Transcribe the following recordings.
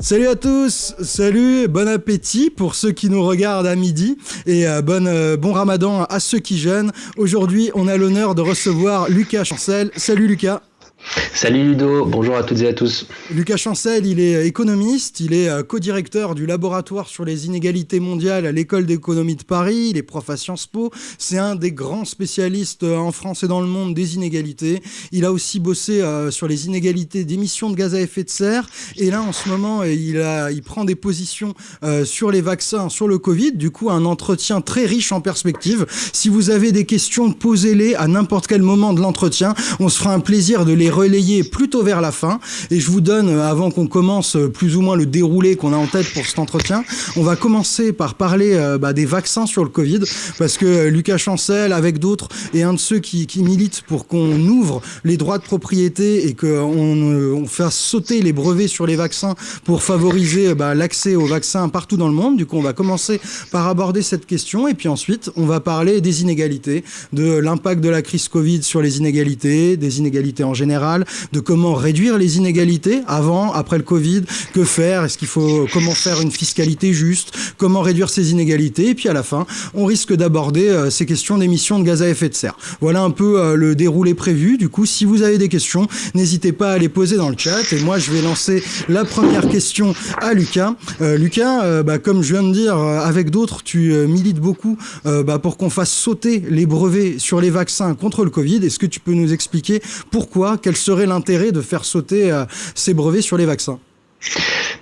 Salut à tous, salut, bon appétit pour ceux qui nous regardent à midi et euh, euh, bon ramadan à ceux qui jeûnent. Aujourd'hui, on a l'honneur de recevoir Lucas Chancel. Salut Lucas. Salut Ludo, bonjour à toutes et à tous. Lucas Chancel, il est économiste, il est euh, co-directeur du laboratoire sur les inégalités mondiales à l'école d'économie de Paris, il est prof à Sciences Po, c'est un des grands spécialistes euh, en France et dans le monde des inégalités. Il a aussi bossé euh, sur les inégalités d'émissions de gaz à effet de serre et là en ce moment il, a, prend des positions sur les vaccins, sur le Covid, du coup un entretien très riche en perspectives. Si vous avez des questions, posez-les à n'importe quel moment de l'entretien, on se fera un plaisir de les relayer plutôt vers la fin. Et je vous donne, euh, avant qu'on commence euh, plus ou moins le déroulé qu'on a en tête pour cet entretien, on va commencer par parler euh, bah, des vaccins sur le Covid, parce que Lucas Chancel, avec d'autres, est un de ceux qui, qui militent pour qu'on ouvre les droits de propriété et qu'on on fasse sauter les brevets sur les vaccins pour favoriser bah, l'accès aux vaccins partout dans le monde. Du coup, on va commencer par aborder cette question et puis ensuite, on va parler des inégalités, de l'impact de la crise Covid sur les inégalités, des inégalités en général de comment réduire les inégalités avant, après le Covid, que faire, est-ce qu'il faut, comment faire une fiscalité juste, comment réduire ces inégalités, et puis à la fin, on risque d'aborder euh, ces questions d'émissions de gaz à effet de serre. Voilà un peu euh, le déroulé prévu. Du coup, si vous avez des questions, n'hésitez pas à les poser dans le chat. Et moi, je vais lancer la première question à Lucas. Euh, Lucas, bah, comme je viens de dire, avec d'autres, tu milites beaucoup bah, pour qu'on fasse sauter les brevets sur les vaccins contre le Covid. Est-ce que tu peux nous expliquer pourquoi, quel serait l'intérêt de faire sauter euh, ces brevets sur les vaccins?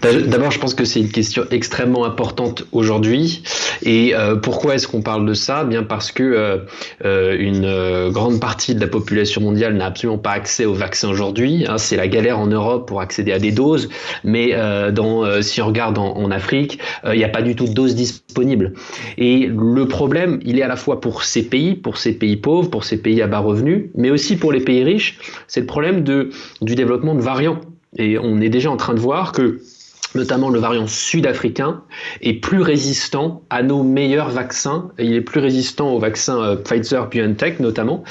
D'abord, je pense que c'est une question extrêmement importante aujourd'hui. Et euh, pourquoi est-ce qu'on parle de ça? Bien parce que euh, euh une grande partie de la population mondiale n'a absolument pas accès aux vaccins aujourd'hui. Hein, c'est la galère en Europe pour accéder à des doses. Mais si on regarde en, Afrique, il n'y a pas du tout de doses disponibles. Et le problème, il est à la fois pour ces pays, pour ces pays pauvres, pour ces pays à bas revenus, mais aussi pour les pays riches. C'est le problème du développement de variants. Et on est déjà en train de voir que notamment le variant sud-africain, est plus résistant à nos meilleurs vaccins. Il est plus résistant au vaccin euh, Pfizer-BioNTech notamment.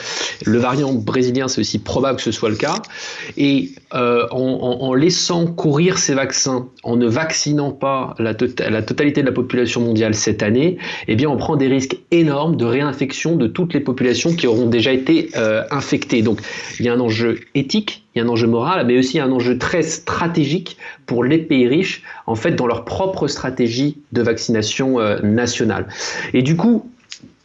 Le variant brésilien, c'est aussi probable que ce soit le cas. Et euh, en, laissant courir ces vaccins, en ne vaccinant pas la, tota-, la, totalité de la population mondiale cette année, eh bien on prend des risques énormes de réinfection de toutes les populations qui auront déjà été euh, infectées. Donc il y a un enjeu éthique il y a un enjeu moral, mais aussi un enjeu très stratégique pour les pays riches, en fait, dans leur propre stratégie de vaccination euh, nationale. Et du coup,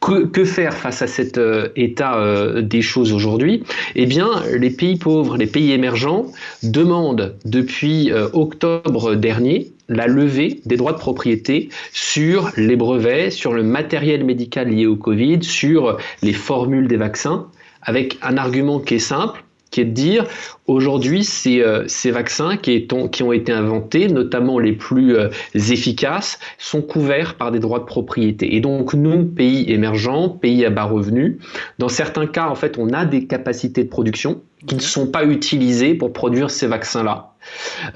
que, faire face à cet euh, état euh, des choses aujourd'hui? Eh bien, les pays pauvres, les pays émergents demandent depuis octobre dernier la levée des droits de propriété sur les brevets, sur le matériel médical lié au Covid, sur les formules des vaccins, avec un argument qui est simple, qui est de dire aujourd'hui ces, euh, ces vaccins qui, qui, ont été inventés, notamment les plus euh, efficaces, sont couverts par des droits de propriété. Et donc nous, pays émergents, pays à bas revenus, dans certains cas, en fait, on a des capacités de production qui ne sont pas utilisées pour produire ces vaccins-là.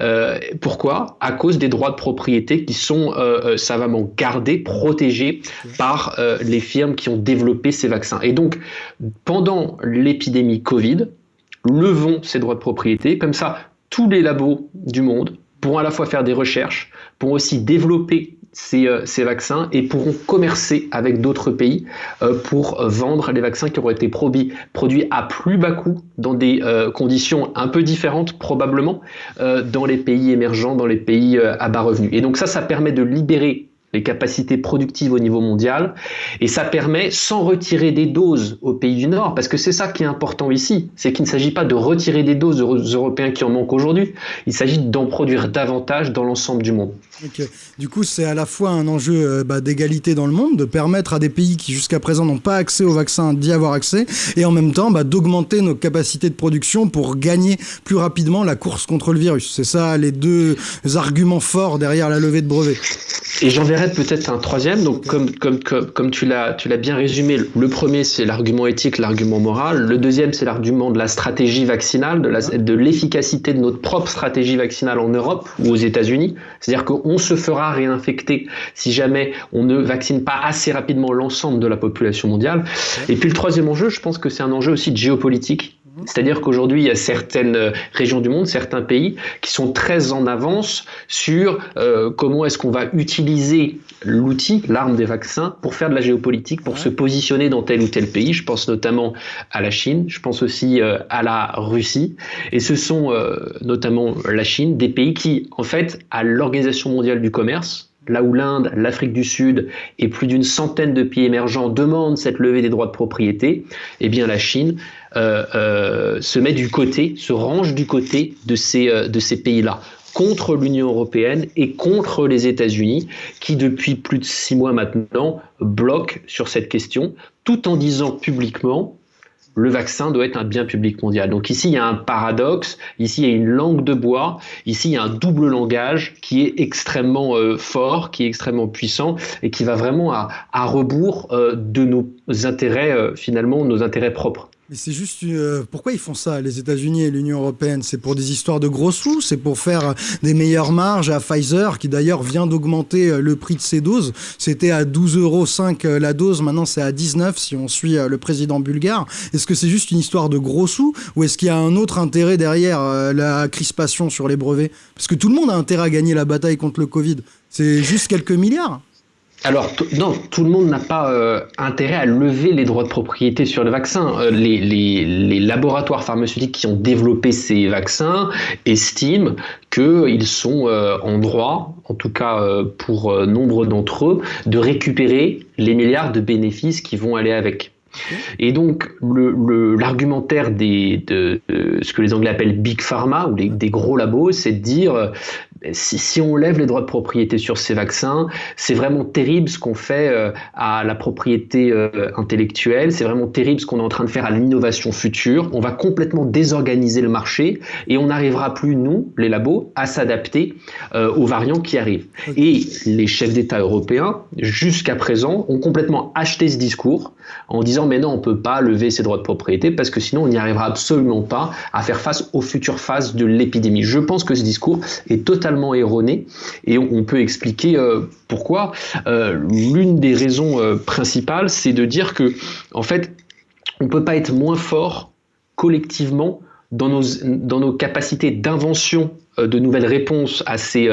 Euh, pourquoi? À cause des droits de propriété qui sont euh, savamment gardés, protégés par les firmes qui ont développé ces vaccins. Et donc, pendant l'épidémie Covid, levons ces droits de propriété. Comme ça, tous les labos du monde pourront à la fois faire des recherches, pourront aussi développer ces, euh, vaccins et pourront commercer avec d'autres pays euh, pour vendre les vaccins qui auront été produits, produits à plus bas coût dans des euh, conditions un peu différentes probablement dans les pays émergents, dans les pays à bas revenus. Et donc ça, ça permet de libérer les capacités productives au niveau mondial, et ça permet, sans retirer des doses aux pays du Nord, parce que c'est ça qui est important ici, c'est qu'il ne s'agit pas de retirer des doses aux Européens qui en manquent aujourd'hui, il s'agit d'en produire davantage dans l'ensemble du monde. Du coup, c'est à la fois un enjeu euh, bah, d'égalité dans le monde, de permettre à des pays qui jusqu'à présent n'ont pas accès aux vaccins d'y avoir accès, et en même temps bah, d'augmenter nos capacités de production pour gagner plus rapidement la course contre le virus. C'est ça les deux arguments forts derrière la levée de brevets. Et j'en verrai peut-être un troisième. Donc, comme, comme, comme, tu l'as bien résumé, le premier, c'est l'argument éthique, l'argument moral. Le deuxième, c'est l'argument de la stratégie vaccinale, de l'efficacité de, de notre propre stratégie vaccinale en Europe ou aux États-Unis. C'est-à-dire qu'on se fera réinfecter si jamais on ne vaccine pas assez rapidement l'ensemble de la population mondiale. Et puis, le troisième enjeu, je pense que c'est un enjeu aussi de géopolitique C'est-à-dire qu'aujourd'hui, il y a certaines euh, régions du monde, certains pays qui sont très en avance sur euh, comment est-ce qu'on va utiliser l'outil, l'arme des vaccins, pour faire de la géopolitique, pour se positionner dans tel ou tel pays. Je pense notamment à la Chine, je pense aussi euh, à la Russie. Et ce sont notamment la Chine, des pays qui, en fait, à l'Organisation mondiale du commerce, là où l'Inde, l'Afrique du Sud et plus d'une centaine de pays émergents demandent cette levée des droits de propriété, eh bien la Chine euh, euh, se met du côté, se range du côté de ces, euh, de ces pays-là contre l'Union européenne et contre les États-Unis, qui depuis plus de six mois maintenant bloquent sur cette question, tout en disant publiquement le vaccin doit être un bien public mondial. Donc ici, il y a un paradoxe, ici, il y a une langue de bois, ici, il y a un double langage qui est extrêmement euh, fort, qui est extrêmement puissant et qui va vraiment à, rebours euh, de nos intérêts, euh, finalement, nos intérêts propres. Mais c'est juste euh, pourquoi ils font ça, les États-Unis et l'Union européenne? C'est pour des histoires de gros sous, c'est pour faire des meilleures marges à Pfizer, qui d'ailleurs vient d'augmenter euh, le prix de ses doses? C'était à 12,5 euros euh, la dose, maintenant c'est à 19 si on suit le président bulgare. Est-ce que c'est juste une histoire de gros sous ou est-ce qu'il y a un autre intérêt derrière la crispation sur les brevets? Parce que tout le monde a intérêt à gagner la bataille contre le Covid. C'est juste quelques milliards. Alors, non, tout le monde n'a pas euh, intérêt à lever les droits de propriété sur le vaccin. Euh, les, laboratoires pharmaceutiques qui ont développé ces vaccins estiment qu'ils sont euh, en droit, en tout cas pour nombre d'entre eux, de récupérer les milliards de bénéfices qui vont aller avec. Et donc, l'argumentaire de, ce que les Anglais appellent Big Pharma, ou des gros labos, c'est de dire si, on lève les droits de propriété sur ces vaccins, c'est vraiment terrible ce qu'on fait euh, à la propriété euh, intellectuelle, c'est vraiment terrible ce qu'on est en train de faire à l'innovation future. On va complètement désorganiser le marché et on n'arrivera plus, nous, les labos, à s'adapter euh, aux variants qui arrivent. Et les chefs d'État européens, jusqu'à présent, ont complètement acheté ce discours en disant mais non, on ne peut pas lever ces droits de propriété parce que sinon on n'y arrivera absolument pas à faire face aux futures phases de l'épidémie. Je pense que ce discours est totalement erroné et on peut expliquer euh, pourquoi. Euh, l'une des raisons euh, principales, c'est de dire que en fait, on ne peut pas être moins fort collectivement dans nos, capacités d'invention de nouvelles réponses à ces,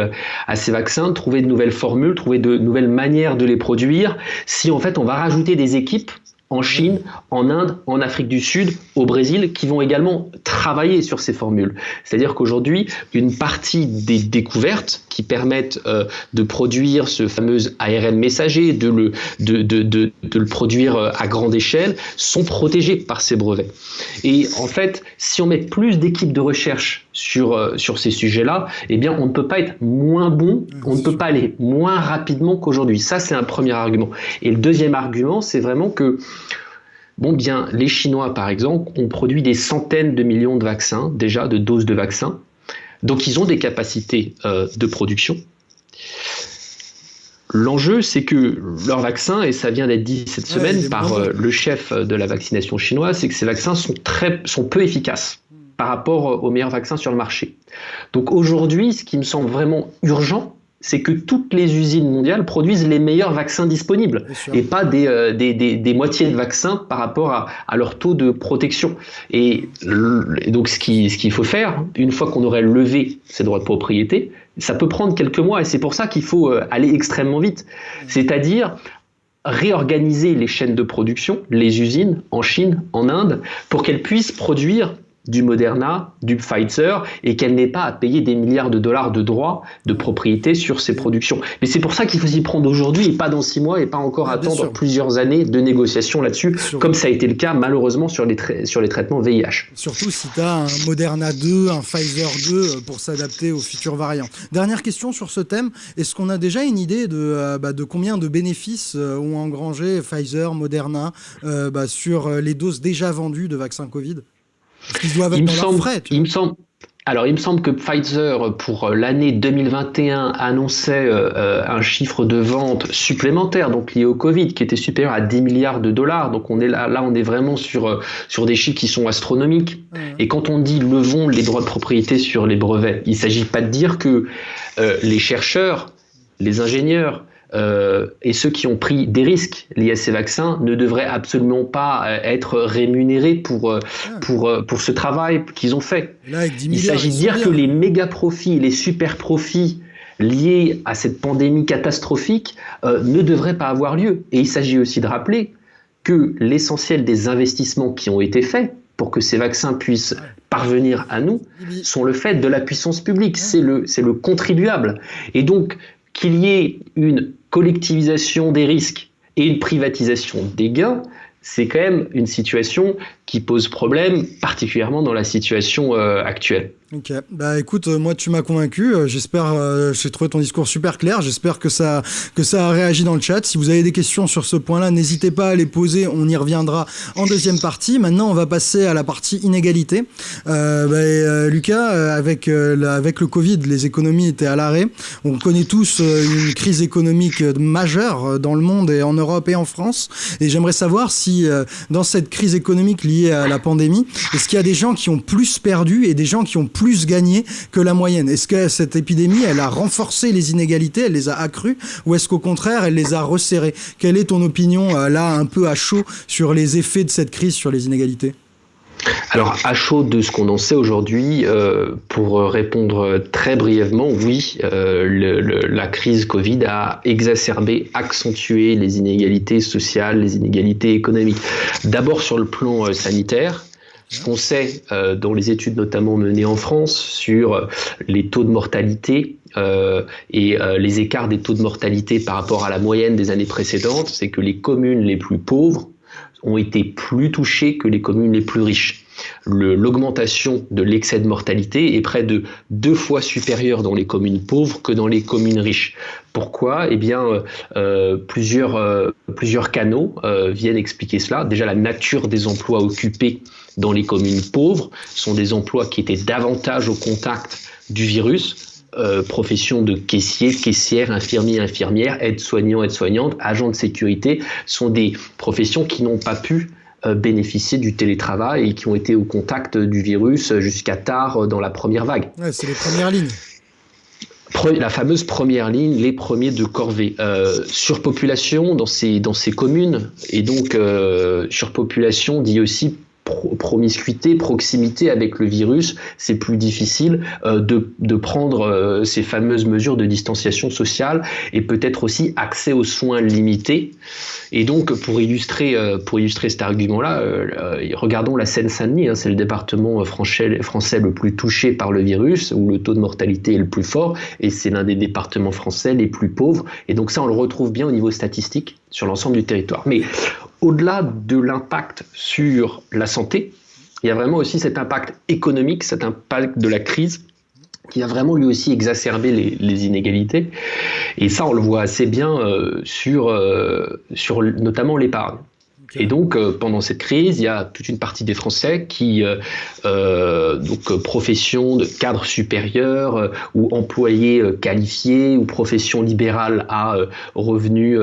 à ces vaccins, trouver de nouvelles formules, trouver de nouvelles manières de les produire, si en fait on va rajouter des équipes en Chine, en Inde, en Afrique du Sud, au Brésil, qui vont également travailler sur ces formules. C'est-à-dire qu'aujourd'hui, une partie des découvertes qui permettent euh, de produire ce fameux ARN messager, de le, de, de, de, le produire euh, à grande échelle, sont protégées par ces brevets. Et en fait, si on met plus d'équipes de recherche sur, euh, sur ces sujets-là, eh bien, on ne peut pas être moins bon, on ne peut pas aller moins rapidement qu'aujourd'hui. Ça, c'est un premier argument. Et le deuxième argument, c'est vraiment que Bon, bien, les Chinois, par exemple, ont produit des centaines de millions de vaccins, déjà, de doses de vaccins. Donc, ils ont des capacités euh, de production. L'enjeu, c'est que leurs vaccins, et ça vient d'être dit cette semaine par euh, le chef de la vaccination chinoise, c'est que ces vaccins sont, très, sont peu efficaces par rapport aux meilleurs vaccins sur le marché. Donc aujourd'hui, ce qui me semble vraiment urgent, c'est que toutes les usines mondiales produisent les meilleurs vaccins disponibles et pas des, euh, des, des, des, moitiés de vaccins par rapport à, à leur taux de protection. Et, donc ce qu'il ce qu'il faut faire, une fois qu'on aurait levé ces droits de propriété, ça peut prendre quelques mois et c'est pour ça qu'il faut euh, aller extrêmement vite. C'est-à-dire réorganiser les chaînes de production, les usines en Chine, en Inde, pour qu'elles puissent produire du Moderna, du Pfizer, et qu'elle n'ait pas à payer des milliards de dollars de droits de propriété sur ses productions. Mais c'est pour ça qu'il faut s'y prendre aujourd'hui et pas dans six mois et pas encore attendre plusieurs années de négociations là-dessus, comme ça a été le cas malheureusement sur les, sur les traitements VIH. Surtout si tu as un Moderna 2, un Pfizer 2 euh, pour s'adapter aux futurs variants. Dernière question sur ce thème, est-ce qu'on a déjà une idée de, euh, bah, de combien de bénéfices euh, ont engrangé Pfizer, Moderna bah, sur les doses déjà vendues de vaccins Covid? Il me semble, il me semble, alors, il me semble que Pfizer, pour euh, l'année 2021, annonçait euh, euh, un chiffre de vente supplémentaire, donc lié au Covid, qui était supérieur à 10 milliards de dollars. Donc, on est là, là on est vraiment sur, sur des chiffres qui sont astronomiques. Et quand on dit levons les droits de propriété sur les brevets, il ne s'agit pas de dire que les chercheurs, les ingénieurs, euh, et ceux qui ont pris des risques liés à ces vaccins ne devraient absolument pas euh, être rémunérés pour, euh, ah. pour, pour ce travail qu'ils ont fait. Il s'agit de dire que les méga profits, les super profits liés à cette pandémie catastrophique ne devraient pas avoir lieu. Et il s'agit aussi de rappeler que l'essentiel des investissements qui ont été faits pour que ces vaccins puissent parvenir à nous sont le fait de la puissance publique, c'est le, le contribuable. Et donc, qu'il y ait une collectivisation des risques et une privatisation des gains, c'est quand même une situation qui pose problème, particulièrement dans la situation euh, actuelle. Ok, bah écoute, euh, moi tu m'as convaincu. Euh, j'espère, euh, j'ai trouvé ton discours super clair. J'espère que ça, que ça a réagi dans le chat. Si vous avez des questions sur ce point-là, n'hésitez pas à les poser. On y reviendra en deuxième partie. Maintenant, on va passer à la partie inégalité. Bah, Lucas, avec avec le Covid, les économies étaient à l'arrêt. On connaît tous une crise économique majeure dans le monde et en Europe et en France. Et j'aimerais savoir si dans cette crise économique liée à la pandémie, est-ce qu'il y a des gens qui ont plus perdu et des gens qui ont plus plus gagné que la moyenne. Est-ce que cette épidémie, elle a renforcé les inégalités, elle les a accrues, ou est-ce qu'au contraire, elle les a resserrées? Quelle est ton opinion, euh, là, un peu à chaud, sur les effets de cette crise sur les inégalités? Alors, à chaud de ce qu'on en sait aujourd'hui, euh, pour répondre très brièvement, oui, euh, la crise Covid a exacerbé, accentué les inégalités sociales, les inégalités économiques. D'abord sur le plan sanitaire, ce qu'on sait euh, dans les études notamment menées en France sur euh, les taux de mortalité euh, et les écarts des taux de mortalité par rapport à la moyenne des années précédentes, c'est que les communes les plus pauvres ont été plus touchées que les communes les plus riches. L'augmentation de l'excès de mortalité est près de deux fois supérieure dans les communes pauvres que dans les communes riches. Pourquoi? Eh bien, plusieurs, plusieurs canaux viennent expliquer cela. Déjà, la nature des emplois occupés dans les communes pauvres sont des emplois qui étaient davantage au contact du virus. Euh, profession de caissier, caissière, infirmier, infirmière, aide-soignant, aide-soignante, agent de sécurité, sont des professions qui n'ont pas pu euh, bénéficier du télétravail et qui ont été au contact du virus jusqu'à tard dans la première vague. Ouais, c'est les premières lignes la fameuse première ligne, les premiers de corvée. Euh, surpopulation dans ces, dans ces communes, et donc euh, surpopulation dit aussi promiscuité, proximité avec le virus, c'est plus difficile euh, de, de, prendre euh, ces fameuses mesures de distanciation sociale et peut-être aussi accès aux soins limités. Et donc, pour illustrer, euh, pour illustrer cet argument-là, regardons la Seine-Saint-Denis, hein, c'est le département français, français le plus touché par le virus, où le taux de mortalité est le plus fort, et c'est l'un des départements français les plus pauvres. Et donc ça, on le retrouve bien au niveau statistique sur l'ensemble du territoire. Mais au-delà de l'impact sur la santé, il y a vraiment aussi cet impact économique, cet impact de la crise qui a vraiment lui aussi exacerbé les, inégalités. Et ça, on le voit assez bien euh, euh, sur notamment l'épargne. Et donc, euh, pendant cette crise, il y a toute une partie des Français qui, euh, euh donc profession de cadre supérieur euh, ou employés qualifiés ou profession libérale à revenus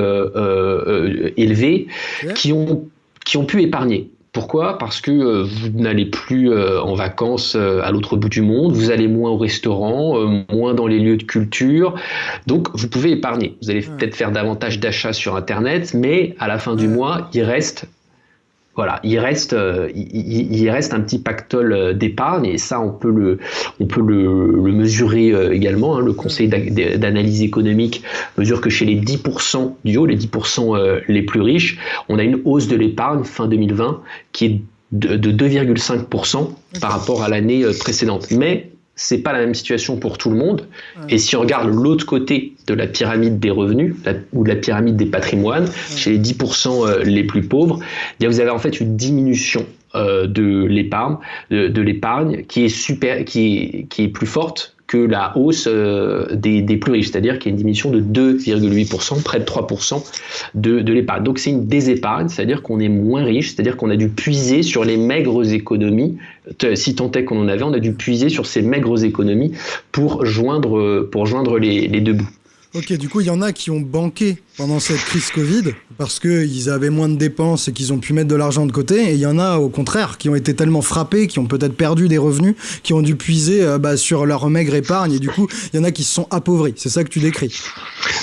élevés, qui, ont, qui ont pu épargner. Pourquoi? Parce que euh, vous n'allez plus euh, en vacances euh, à l'autre bout du monde, vous allez moins au restaurant, moins dans les lieux de culture, donc vous pouvez épargner. Vous allez peut-être faire davantage d'achats sur Internet, mais à la fin du mois, il reste voilà, il reste, euh, il, reste un petit pactole euh, d'épargne et ça, on peut le, le, mesurer euh, également. Hein. Le Conseil d'analyse économique mesure que chez les 10% du haut, les 10% les plus riches, on a une hausse de l'épargne fin 2020 qui est de, de 2,5% par rapport à l'année précédente. C'est pas la même situation pour tout le monde. Et si on regarde l'autre côté de la pyramide des revenus ou de la pyramide des patrimoines, chez les 10% euh, les plus pauvres, eh vous avez en fait une diminution euh, de l'épargne, de, l'épargne qui est super, qui qui est plus forte que la hausse euh, des, plus riches, c'est-à-dire qu'il y a une diminution de 2,8%, près de 3% de, de l'épargne. Donc c'est une désépargne, c'est-à-dire qu'on est moins riche, c'est-à-dire qu'on a dû puiser sur les maigres économies, si tant est qu'on en avait, on a dû puiser sur ces maigres économies pour joindre, les deux bouts. Ok, du coup, il y en a qui ont banqué pendant cette crise Covid parce qu'ils avaient moins de dépenses et qu'ils ont pu mettre de l'argent de côté. Et il y en a, au contraire, qui ont été tellement frappés, qui ont peut-être perdu des revenus, qui ont dû puiser euh, bah, sur leur maigre épargne. Et du coup, il y en a qui se sont appauvris. C'est ça que tu décris?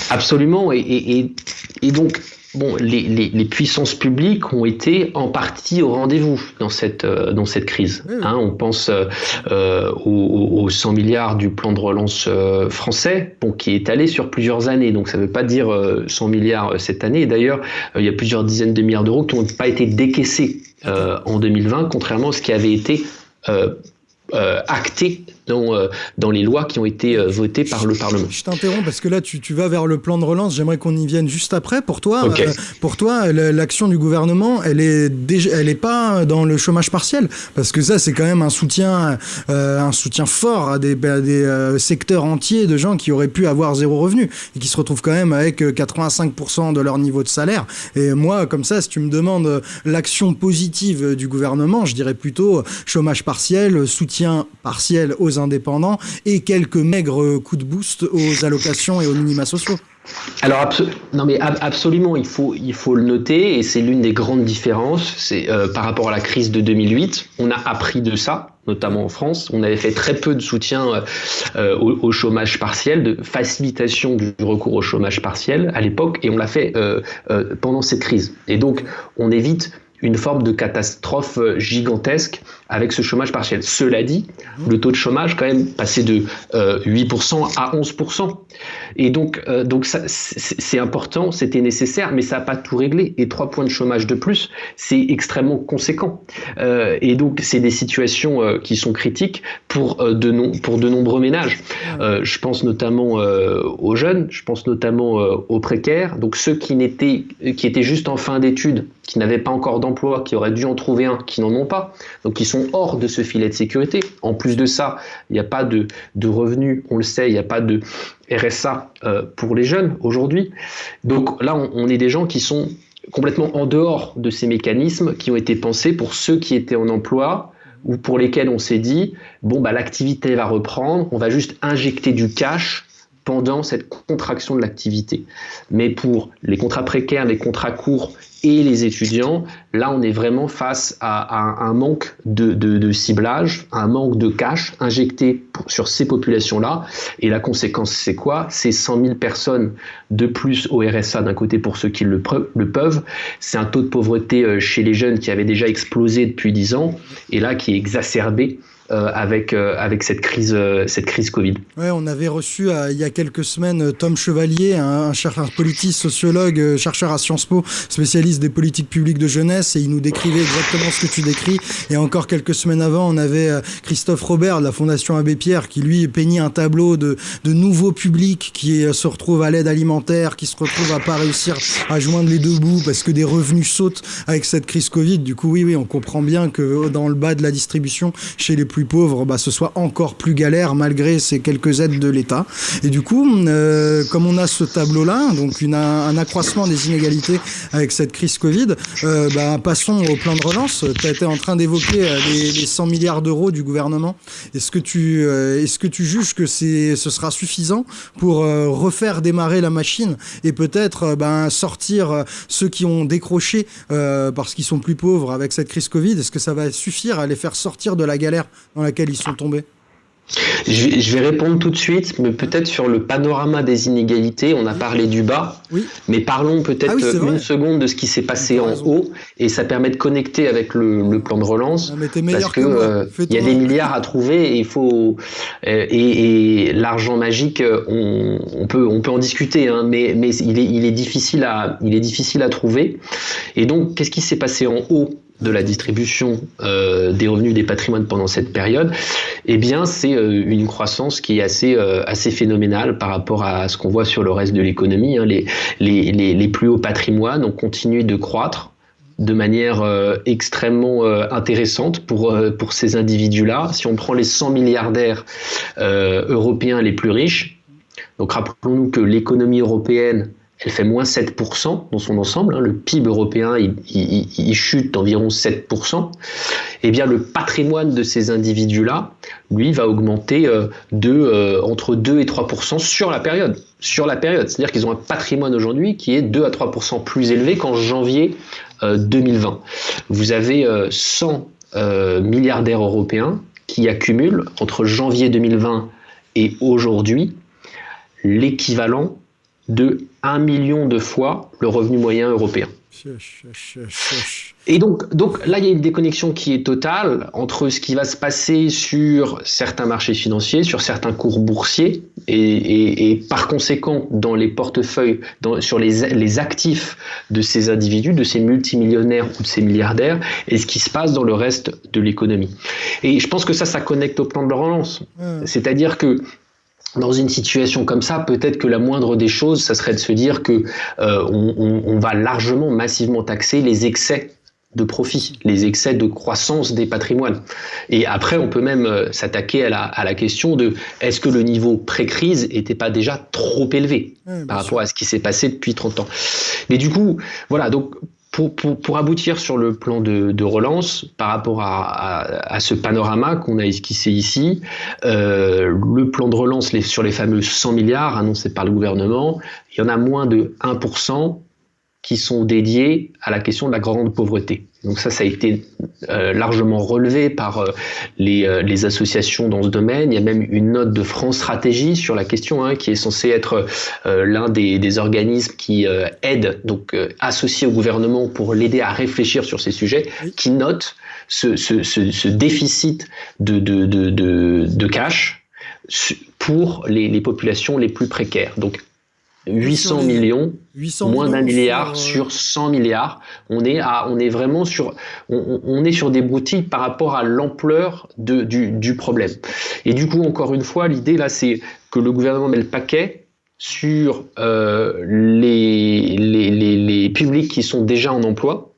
Absolument. et, et donc, bon, les, puissances publiques ont été en partie au rendez-vous dans cette, euh, dans cette crise. Hein. on pense euh, euh, aux, 100 milliards du plan de relance français, bon, qui est allé sur plusieurs années. Donc ça ne veut pas dire 100 milliards cette année. D'ailleurs, il y a plusieurs dizaines de milliards d'euros qui n'ont pas été décaissés en 2020, contrairement à ce qui avait été acté dans, euh, dans les lois qui ont été euh, votées par le Parlement. Je t'interromps parce que là, tu, tu, vas vers le plan de relance. J'aimerais qu'on y vienne juste après. Pour toi, euh, pour toi l'action du gouvernement, elle est, déjà, elle est pas dans le chômage partiel parce que ça, c'est quand même un soutien, un soutien fort à des, des secteurs entiers de gens qui auraient pu avoir zéro revenu et qui se retrouvent quand même avec 85% de leur niveau de salaire. Et moi, comme ça, si tu me demandes l'action positive du gouvernement, je dirais plutôt chômage partiel, soutien partiel aux indépendants et quelques maigres coups de boost aux allocations et aux minima sociaux. Alors non mais absolument, il faut, il faut le noter et c'est l'une des grandes différences. C'est euh, par rapport à la crise de 2008, on a appris de ça, notamment en France. On avait fait très peu de soutien euh, euh, au, chômage partiel, de facilitation du recours au chômage partiel à l'époque, et on l'a fait pendant cette crise. Et donc on évite une forme de catastrophe gigantesque avec ce chômage partiel. Cela dit, le taux de chômage quand même passé de 8% euh, à 11%. Et donc, euh, donc c'est important, c'était nécessaire, mais ça n'a pas tout réglé. Et trois points de chômage de plus, c'est extrêmement conséquent. Euh, et donc, c'est des situations qui sont critiques pour de, non, pour de nombreux ménages. je pense notamment aux jeunes, je pense notamment aux précaires, donc ceux qui, n'étaient, qui étaient juste en fin d'études, qui n'avaient pas encore d'emploi, qui auraient dû en trouver un, qui n'en ont pas, donc qui sont hors de ce filet de sécurité. En plus de ça, il n'y a pas de, revenus, on le sait, il n'y a pas de RSA euh, pour les jeunes aujourd'hui. Donc là, on, est des gens qui sont complètement en dehors de ces mécanismes qui ont été pensés pour ceux qui étaient en emploi ou pour lesquels on s'est dit, bon, bah, l'activité va reprendre, on va juste injecter du cash pendant cette contraction de l'activité. Mais pour les contrats précaires, les contrats courts et les étudiants, là on est vraiment face à, un manque de, ciblage, un manque de cash injecté sur ces populations-là. Et la conséquence c'est quoi? C'est 100 000 personnes de plus au RSA d'un côté pour ceux qui le, le peuvent. C'est un taux de pauvreté euh, chez les jeunes qui avait déjà explosé depuis 10 ans et là qui est exacerbé avec, euh, avec cette, crise, euh, cette crise Covid. Ouais, on avait reçu il y a quelques semaines Tom Chevalier, un, chercheur politique, sociologue, chercheur à Sciences Po, spécialiste des politiques publiques de jeunesse, et il nous décrivait exactement ce que tu décris. Et encore quelques semaines avant, on avait Christophe Robert de la Fondation Abbé Pierre qui lui peignait un tableau de, de nouveaux publics qui se retrouvent à l'aide alimentaire, qui se retrouvent à pas réussir à joindre les deux bouts parce que des revenus sautent avec cette crise Covid. Du coup, oui, oui, on comprend bien que dans le bas de la distribution, chez les plus pauvres, bah, ce soit encore plus galère malgré ces quelques aides de l'État. Et du coup, euh, comme on a ce tableau-là, donc un accroissement des inégalités avec cette crise Covid, euh, bah, passons au plan de relance. Tu as été en train d'évoquer euh, les, les, 100 milliards d'euros du gouvernement. Est-ce que tu, est-ce que tu juges que ce sera suffisant pour refaire démarrer la machine et peut-être ben, sortir ceux qui ont décroché parce qu'ils sont plus pauvres avec cette crise Covid? Est-ce que ça va suffire à les faire sortir de la galère dans laquelle ils sont tombés je vais, répondre tout de suite, mais peut-être sur le panorama des inégalités. On a parlé du bas, oui. mais parlons peut-être ah une seconde de ce qui s'est passé en haut, et ça permet de connecter avec le, plan de relance, parce que, euh, il y a des milliards à trouver, et il faut euh, et, l'argent magique, on, peut on peut en discuter, hein, mais mais il est il est difficile à il est difficile à trouver. Et donc, qu'est-ce qui s'est passé en haut? De la distribution euh, des revenus des patrimoines pendant cette période, eh bien, c'est euh, une croissance qui est assez, euh, assez phénoménale par rapport à ce qu'on voit sur le reste de l'économie. Hein. Les, les, les, les, plus hauts patrimoines ont continué de croître de manière extrêmement intéressante pour, pour ces individus-là. Si on prend les 100 milliardaires européens les plus riches, donc rappelons-nous que l'économie européenne elle fait moins 7% dans son ensemble, hein. le PIB européen il, chute d'environ 7%, eh bien le patrimoine de ces individus-là, lui, va augmenter euh, de, euh, entre 2 et 3% sur la période. Sur la période, c'est-à-dire qu'ils ont un patrimoine aujourd'hui qui est 2 à 3% plus élevé qu'en janvier 2020. Euh, Vous avez 100 milliardaires européens qui accumulent entre janvier 2020 et aujourd'hui l'équivalent de 1 million de fois le revenu moyen européen. Et donc, donc là, il y a une déconnexion qui est totale entre ce qui va se passer sur certains marchés financiers, sur certains cours boursiers, et, par conséquent dans les portefeuilles, sur les, les, actifs de ces individus, de ces multimillionnaires ou de ces milliardaires, et ce qui se passe dans le reste de l'économie. Et je pense que ça, ça connecte au plan de relance. C'est-à-dire que dans une situation comme ça, peut-être que la moindre des choses, ça serait de se dire que euh, on, va largement, massivement taxer les excès de profit, les excès de croissance des patrimoines. Et après, on peut même euh, s'attaquer à la, à la, question de est-ce que le niveau pré-crise n'était pas déjà trop élevé par rapport à ce qui s'est passé depuis 30 ans? Mais du coup, voilà, donc pour, aboutir sur le plan de, relance, par rapport à, ce panorama qu'on a esquissé ici, euh, le plan de relance sur les fameux 100 milliards annoncés par le gouvernement, il y en a moins de 1% qui sont dédiés à la question de la grande pauvreté. Donc ça, ça a été euh, largement relevé par euh, les, euh, les, associations dans ce domaine. Il y a même une note de France Stratégie sur la question, hein, qui est censée être l'un des, des, organismes qui aide, donc associé au gouvernement pour l'aider à réfléchir sur ces sujets, qui note ce, ce, ce, ce déficit de, de, de, de, cash pour les, les populations les plus précaires. Donc 800 millions, moins d'un milliard sur 100 milliards. On est, à, on est vraiment sur, on, est sur des broutilles par rapport à l'ampleur du, du problème. Et du coup, encore une fois, l'idée là, c'est que le gouvernement met le paquet sur euh, les, les, les, les publics qui sont déjà en emploi,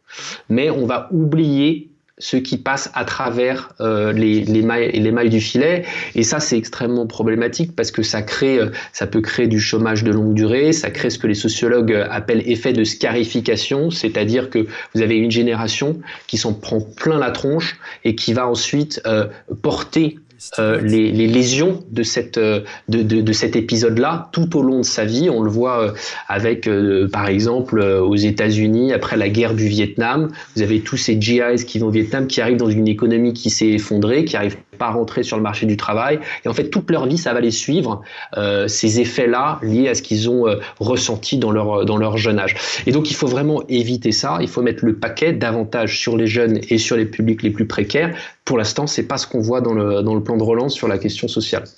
mais on va oublier ce qui passe à travers euh, les, les, mailles, les mailles du filet. Et ça, c'est extrêmement problématique parce que ça crée, euh, ça peut créer du chômage de longue durée, ça crée ce que les sociologues appellent effet de scarification, c'est-à-dire que vous avez une génération qui s'en prend plein la tronche et qui va ensuite euh, porter euh, les, les, lésions de, cette, euh, de, de, de cet épisode-là tout au long de sa vie. On le voit euh, avec, par exemple, aux États-Unis, après la guerre du Vietnam, vous avez tous ces GIs qui vont au Vietnam, qui arrivent dans une économie qui s'est effondrée, qui arrivent pas à rentrer sur le marché du travail. Et en fait, toute leur vie, ça va les suivre, euh, ces effets-là liés à ce qu'ils ont ressenti dans leur, dans leur jeune âge. Et donc, il faut vraiment éviter ça. Il faut mettre le paquet davantage sur les jeunes et sur les publics les plus précaires. Pour l'instant, c'est pas ce qu'on voit dans le, dans le plan de relance sur la question sociale.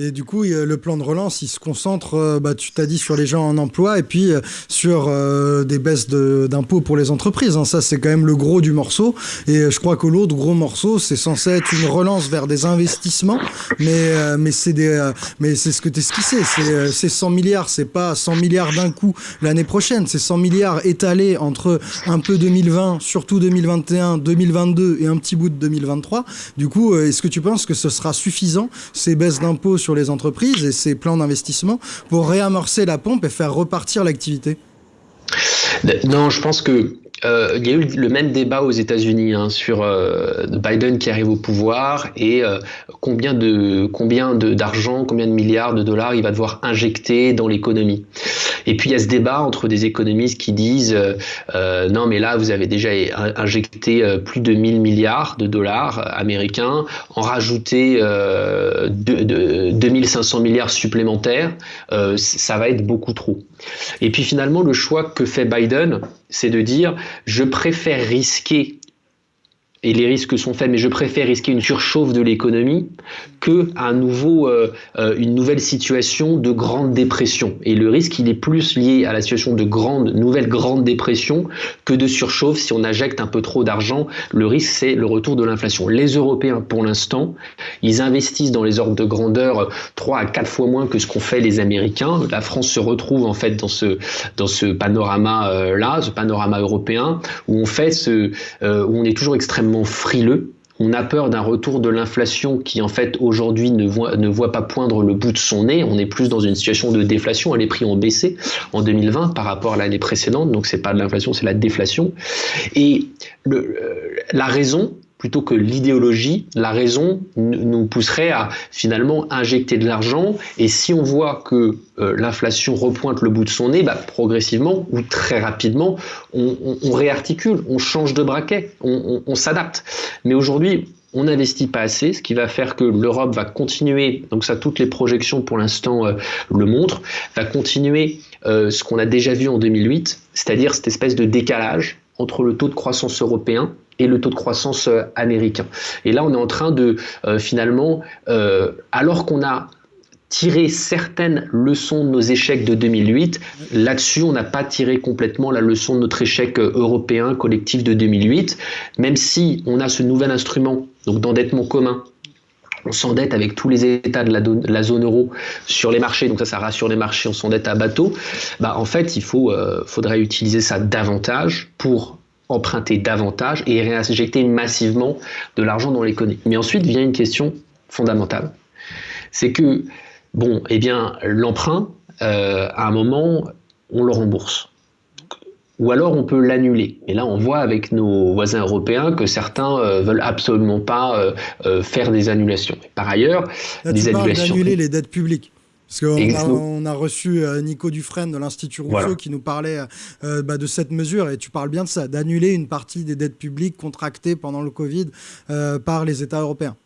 Et du coup, le plan de relance, il se concentre, euh, bah, tu t'as dit, sur les gens en emploi et puis euh, sur euh, des baisses d'impôts pour les entreprises. Hein. Ça, c'est quand même le gros du morceau. Et je crois que l'autre gros morceau, c'est censé être une relance vers des investissements. Mais, des, mais c'est ce que tu esquissé. C'est 100 milliards. C'est pas 100 milliards d'un coup l'année prochaine. C'est 100 milliards étalés entre un peu 2020, surtout 2021, 2022 et un petit bout de 2023. Du coup, est-ce que tu penses que ce sera suffisant, ces baisses d'impôts sur les entreprises et ces plans d'investissement pour réamorcer la pompe et faire repartir l'activité? Non, je pense que euh, il y a eu le même débat aux États-Unis hein, sur euh, Biden qui arrive au pouvoir et euh, combien de combien d'argent, combien de milliards de dollars il va devoir injecter dans l'économie. Et puis il y a ce débat entre des économistes qui disent non mais là vous avez déjà injecté plus de 1000 milliards de dollars américains, en rajouter de, de, 2500 milliards supplémentaires, ça va être beaucoup trop. Et puis finalement le choix que fait Biden, c'est de dire je préfère risquer et les risques sont faits, mais je préfère risquer une surchauffe de l'économie que un nouveau, euh, euh, une nouvelle situation de grande dépression. Et le risque, il est plus lié à la situation de grande, nouvelle grande dépression que de surchauffe. Si on injecte un peu trop d'argent, le risque, c'est le retour de l'inflation. Les Européens, pour l'instant, ils investissent dans les ordres de grandeur 3 à 4 fois moins que ce qu'ont fait les Américains. La France se retrouve en fait dans ce, dans ce panorama-là, ce panorama européen, où on fait ce, où on est toujours extrêmement frileux on a peur d'un retour de l'inflation qui en fait aujourd'hui ne voit, pas poindre le bout de son nez. On est plus dans une situation de déflation. Les prix ont baissé en 2020 par rapport à l'année précédente. Donc c'est pas de l'inflation, c'est la déflation. Et le, la raison, plutôt que l'idéologie, la raison nous pousserait à finalement injecter de l'argent. Et si on voit que euh, l'inflation repointe le bout de son nez, bah, progressivement ou très rapidement, on, réarticule, on change de braquet, on, s'adapte. Mais aujourd'hui, on n'investit pas assez, ce qui va faire que l'Europe va continuer, donc ça toutes les projections pour l'instant euh, le montrent, va continuer euh, ce qu'on a déjà vu en 2008, c'est-à-dire cette espèce de décalage entre le taux de croissance européen et le taux de croissance euh, américain. Et là, on est en train de euh, finalement, euh, alors qu'on a tiré certaines leçons de nos échecs de 2008. Là-dessus, on n'a pas tiré complètement la leçon de notre échec européen collectif de 2008, même si on a ce nouvel instrument donc d'endettement commun. On s'endette avec tous les États de la, zone euro sur les marchés, donc ça, ça rassure les marchés, on s'endette à bateau. Bah, en fait, il faudrait utiliser ça davantage pour emprunter davantage et réinjecter massivement de l'argent dans l'économie. Mais ensuite vient une question fondamentale. C'est que, bon, eh bien, l'emprunt, euh, à un moment, on le rembourse. Ou alors on peut l'annuler. Et là, on voit avec nos voisins européens que certains euh, veulent absolument pas euh, faire des annulations. Par ailleurs, des annulations. d'annuler les dettes publiques. Parce qu'on a, on a reçu euh, Nico Dufresne de l'Institut Rousseau qui nous parlait euh, bah, de cette mesure, et tu parles bien de ça, d'annuler une partie des dettes publiques contractées pendant le Covid euh, par les États européens.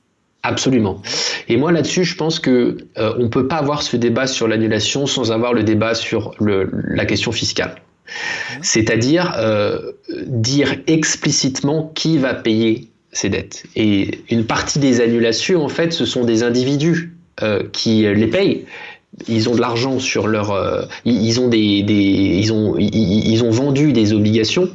Absolument. Et moi là-dessus, je pense que on peut pas avoir ce débat sur l'annulation sans avoir le débat sur le, la question fiscale. C'est-à-dire dire explicitement qui va payer ces dettes. Et une partie des annulations, en fait, ce sont des individus qui les payent ils ont de l'argent sur leur, euh, ils, ont des, des ils ont, ils, ont vendu des obligations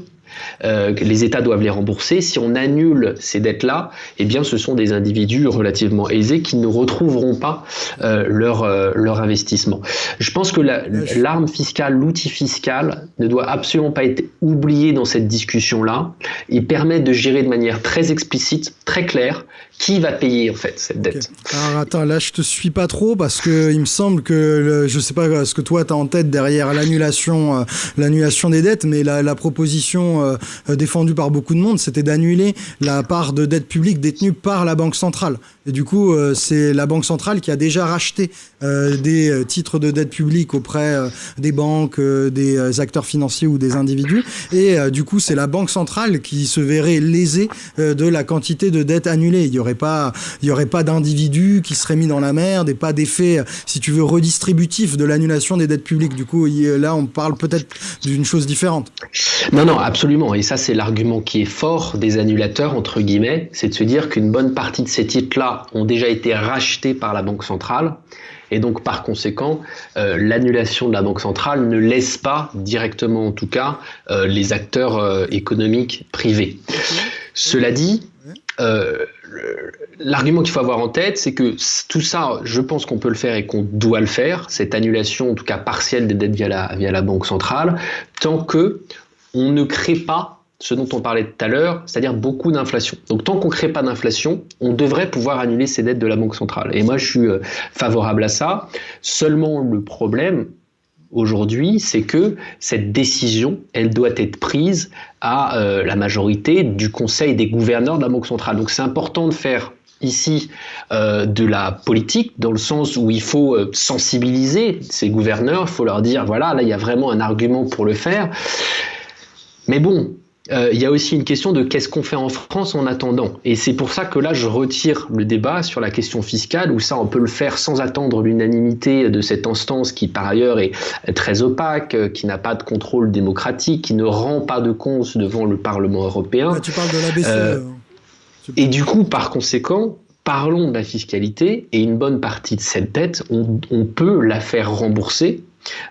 euh, les États doivent les rembourser. Si on annule ces dettes-là, eh bien, ce sont des individus relativement aisés qui ne retrouveront pas euh, leur, euh, leur investissement. Je pense que l'arme fiscale, l'outil fiscal ne doit absolument pas être oublié dans cette discussion-là. Il permet de gérer de manière très explicite, très claire, qui va payer en fait cette dette. Alors attends, là je te suis pas trop parce que il me semble que le, je sais pas ce que toi tu as en tête derrière l'annulation l'annulation des dettes, mais la, proposition euh, défendu par beaucoup de monde, c'était d'annuler la part de dette publique détenue par la Banque centrale. Du coup, euh, c'est la Banque centrale qui a déjà racheté euh, des titres de dette publique auprès des banques, des acteurs financiers ou des individus. Et du coup, c'est la Banque centrale qui se verrait lésée de la quantité de dette annulée. Il n'y aurait pas, il pas d'individus qui seraient mis dans la merde et pas d'effet, si tu veux, redistributif de l'annulation des dettes publiques. Du coup, là, on parle peut-être d'une chose différente. Non, non, absolument. Et ça, c'est l'argument qui est fort des annulateurs, entre guillemets, c'est de se dire qu'une bonne partie de ces titres-là ont déjà été rachetés par la Banque centrale. Et donc, par conséquent, euh, l'annulation de la Banque centrale ne laisse pas, directement en tout cas, euh, les acteurs euh, économiques privés. Cela dit, l'argument qu'il faut avoir en tête, c'est que tout ça, je pense qu'on peut le faire et qu'on doit le faire, cette annulation, en tout cas partielle des dettes via la, via la Banque centrale, tant que on ne crée pas ce dont on parlait tout à l'heure, c'est-à-dire beaucoup d'inflation. Donc tant qu'on ne crée pas d'inflation, on devrait pouvoir annuler ces dettes de la Banque centrale. Et moi, je suis euh, favorable à ça. Seulement, le problème aujourd'hui, c'est que cette décision, elle doit être prise à euh, la majorité du Conseil des gouverneurs de la Banque centrale. Donc c'est important de faire ici euh, de la politique, dans le sens où il faut sensibiliser ces gouverneurs, il faut leur dire, voilà, là, il y a vraiment un argument pour le faire. Mais bon, euh, il y a aussi une question de qu'est-ce qu'on fait en France en attendant. Et c'est pour ça que là, je retire le débat sur la question fiscale, où ça, on peut le faire sans attendre l'unanimité de cette instance qui, par ailleurs, est très opaque, euh, qui n'a pas de contrôle démocratique, qui ne rend pas de compte devant le Parlement européen. tu parles de la BCE. Euh, et du coup, par conséquent, parlons de la fiscalité, et une bonne partie de cette dette, on peut la faire rembourser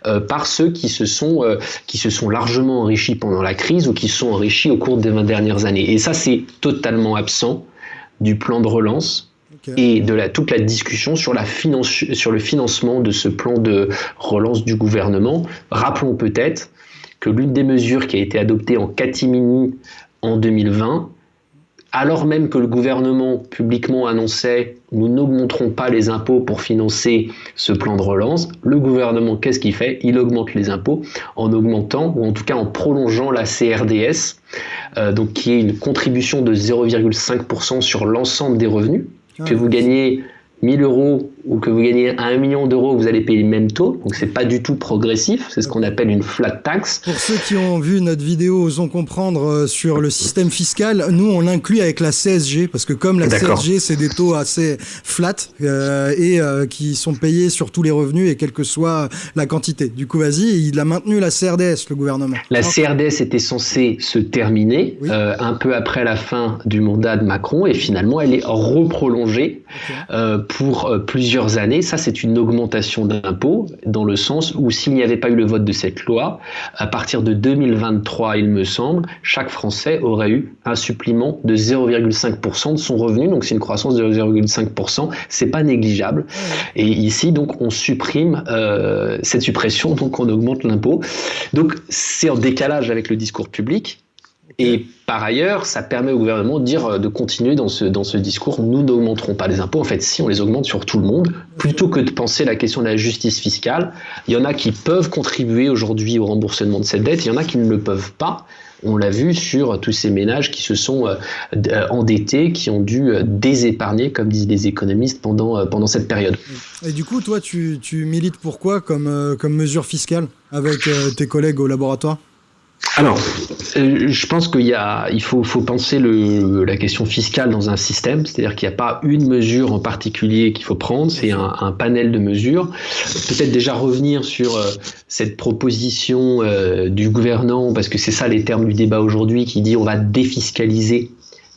euh, par ceux qui se, sont, euh, qui se sont largement enrichis pendant la crise ou qui se sont enrichis au cours des 20 dernières années. Et ça, c'est totalement absent du plan de relance et de la, toute la discussion sur, la finance, sur le financement de ce plan de relance du gouvernement. Rappelons peut-être que l'une des mesures qui a été adoptée en catimini en 2020 alors même que le gouvernement publiquement annonçait nous n'augmenterons pas les impôts pour financer ce plan de relance, le gouvernement, qu'est-ce qu'il fait? Il augmente les impôts en augmentant, ou en tout cas en prolongeant la CRDS, euh, donc qui est une contribution de 0,5% sur l'ensemble des revenus. Ah que vous gagnez 1000 euros ou que vous gagnez 1 million d'euros, vous allez payer le même taux. Donc c'est pas du tout progressif, c'est ce qu'on appelle une flat tax. Pour ceux qui ont vu notre vidéo, osons comprendre euh, sur le système fiscal, nous on l'inclut avec la CSG parce que comme la CSG c'est des taux assez flat euh, et euh, qui sont payés sur tous les revenus et quelle que soit la quantité. Du coup, vas-y, il a maintenu la CRDS le gouvernement. La CRDS était censée se terminer un peu après la fin du mandat de Macron et finalement elle est reprolongée pour plusieurs années, ça c'est une augmentation d'impôts dans le sens où s'il n'y avait pas eu le vote de cette loi, à partir de 2023, il me semble, chaque Français aurait eu un supplément de 0,5% de son revenu, donc c'est une croissance de 0,5%, c'est pas négligeable. Et ici, donc, on supprime euh, cette suppression, donc on augmente l'impôt. Donc c'est en décalage avec le discours public. Et par ailleurs, ça permet au gouvernement de dire, euh, de continuer dans ce, dans ce discours, nous n'augmenterons pas les impôts. En fait, si on les augmente sur tout le monde, plutôt que de penser la question de la justice fiscale, il y en a qui peuvent contribuer aujourd'hui au remboursement de cette dette, il y en a qui ne le peuvent pas. On l'a vu sur tous ces ménages qui se sont euh, euh, endettés, qui ont dû désépargner, comme disent les économistes, pendant, pendant cette période. Et du coup, toi, tu, tu milites pourquoi comme, comme mesure fiscale avec tes collègues au laboratoire? Alors, euh, je pense qu'il il faut, faut penser le, la question fiscale dans un système, c'est-à-dire qu'il n'y a pas une mesure en particulier qu'il faut prendre, c'est un, panel de mesures. Peut-être déjà revenir sur euh, cette proposition euh, du gouvernement, parce que c'est ça les termes du débat aujourd'hui, qui dit on va défiscaliser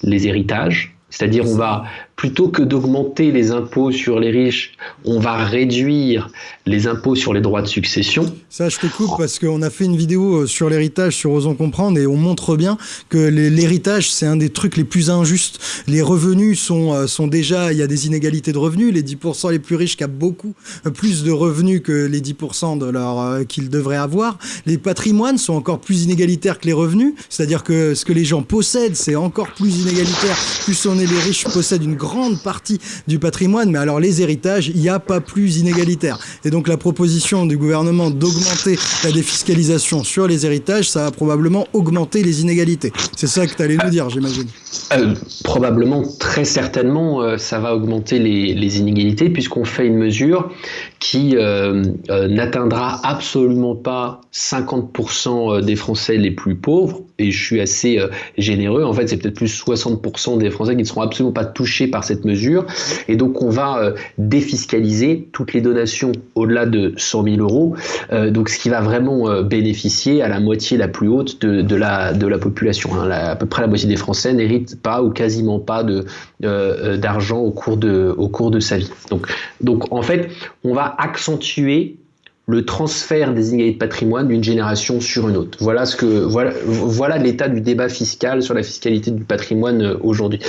les héritages. C'est-à-dire on va plutôt que d'augmenter les impôts sur les riches, on va réduire les impôts sur les droits de succession. Ça, je te coupe parce qu'on a fait une vidéo euh, sur l'héritage sur Osons Comprendre et on montre bien que l'héritage, c'est un des trucs les plus injustes. Les revenus sont, euh, sont déjà, il y a des inégalités de revenus. Les 10% les plus riches qui beaucoup euh, plus de revenus que les 10% de leur qu'ils devraient avoir. Les patrimoines sont encore plus inégalitaires que les revenus. C'est-à-dire que ce que les gens possèdent, c'est encore plus inégalitaire. Plus on est les riches possèdent une grande grande partie du patrimoine, mais alors les héritages, il n'y a pas plus inégalitaire. Et donc la proposition du gouvernement d'augmenter la défiscalisation sur les héritages, ça va probablement augmenter les inégalités. C'est ça que tu allais nous dire, j'imagine. Euh, probablement, très certainement, euh, ça va augmenter les, les inégalités puisqu'on fait une mesure qui euh, n'atteindra absolument pas 50% des Français les plus pauvres. Et je suis assez généreux. En fait, c'est peut-être plus 60% des Français qui ne seront absolument pas touchés par cette mesure. Et donc, on va euh, défiscaliser toutes les donations au-delà de 100 000 euros. Euh, donc, ce qui va vraiment euh, bénéficier à la moitié la plus haute de, la, de la population. Hein. à peu près la moitié des Français n'héritent pas ou quasiment pas de, d'argent au, cours de, au cours de sa vie. Donc, donc, en fait, on va accentuer le transfert des inégalités de patrimoine d'une génération sur une autre. Voilà ce que voilà l'état du débat fiscal sur la fiscalité du patrimoine euh, aujourd'hui.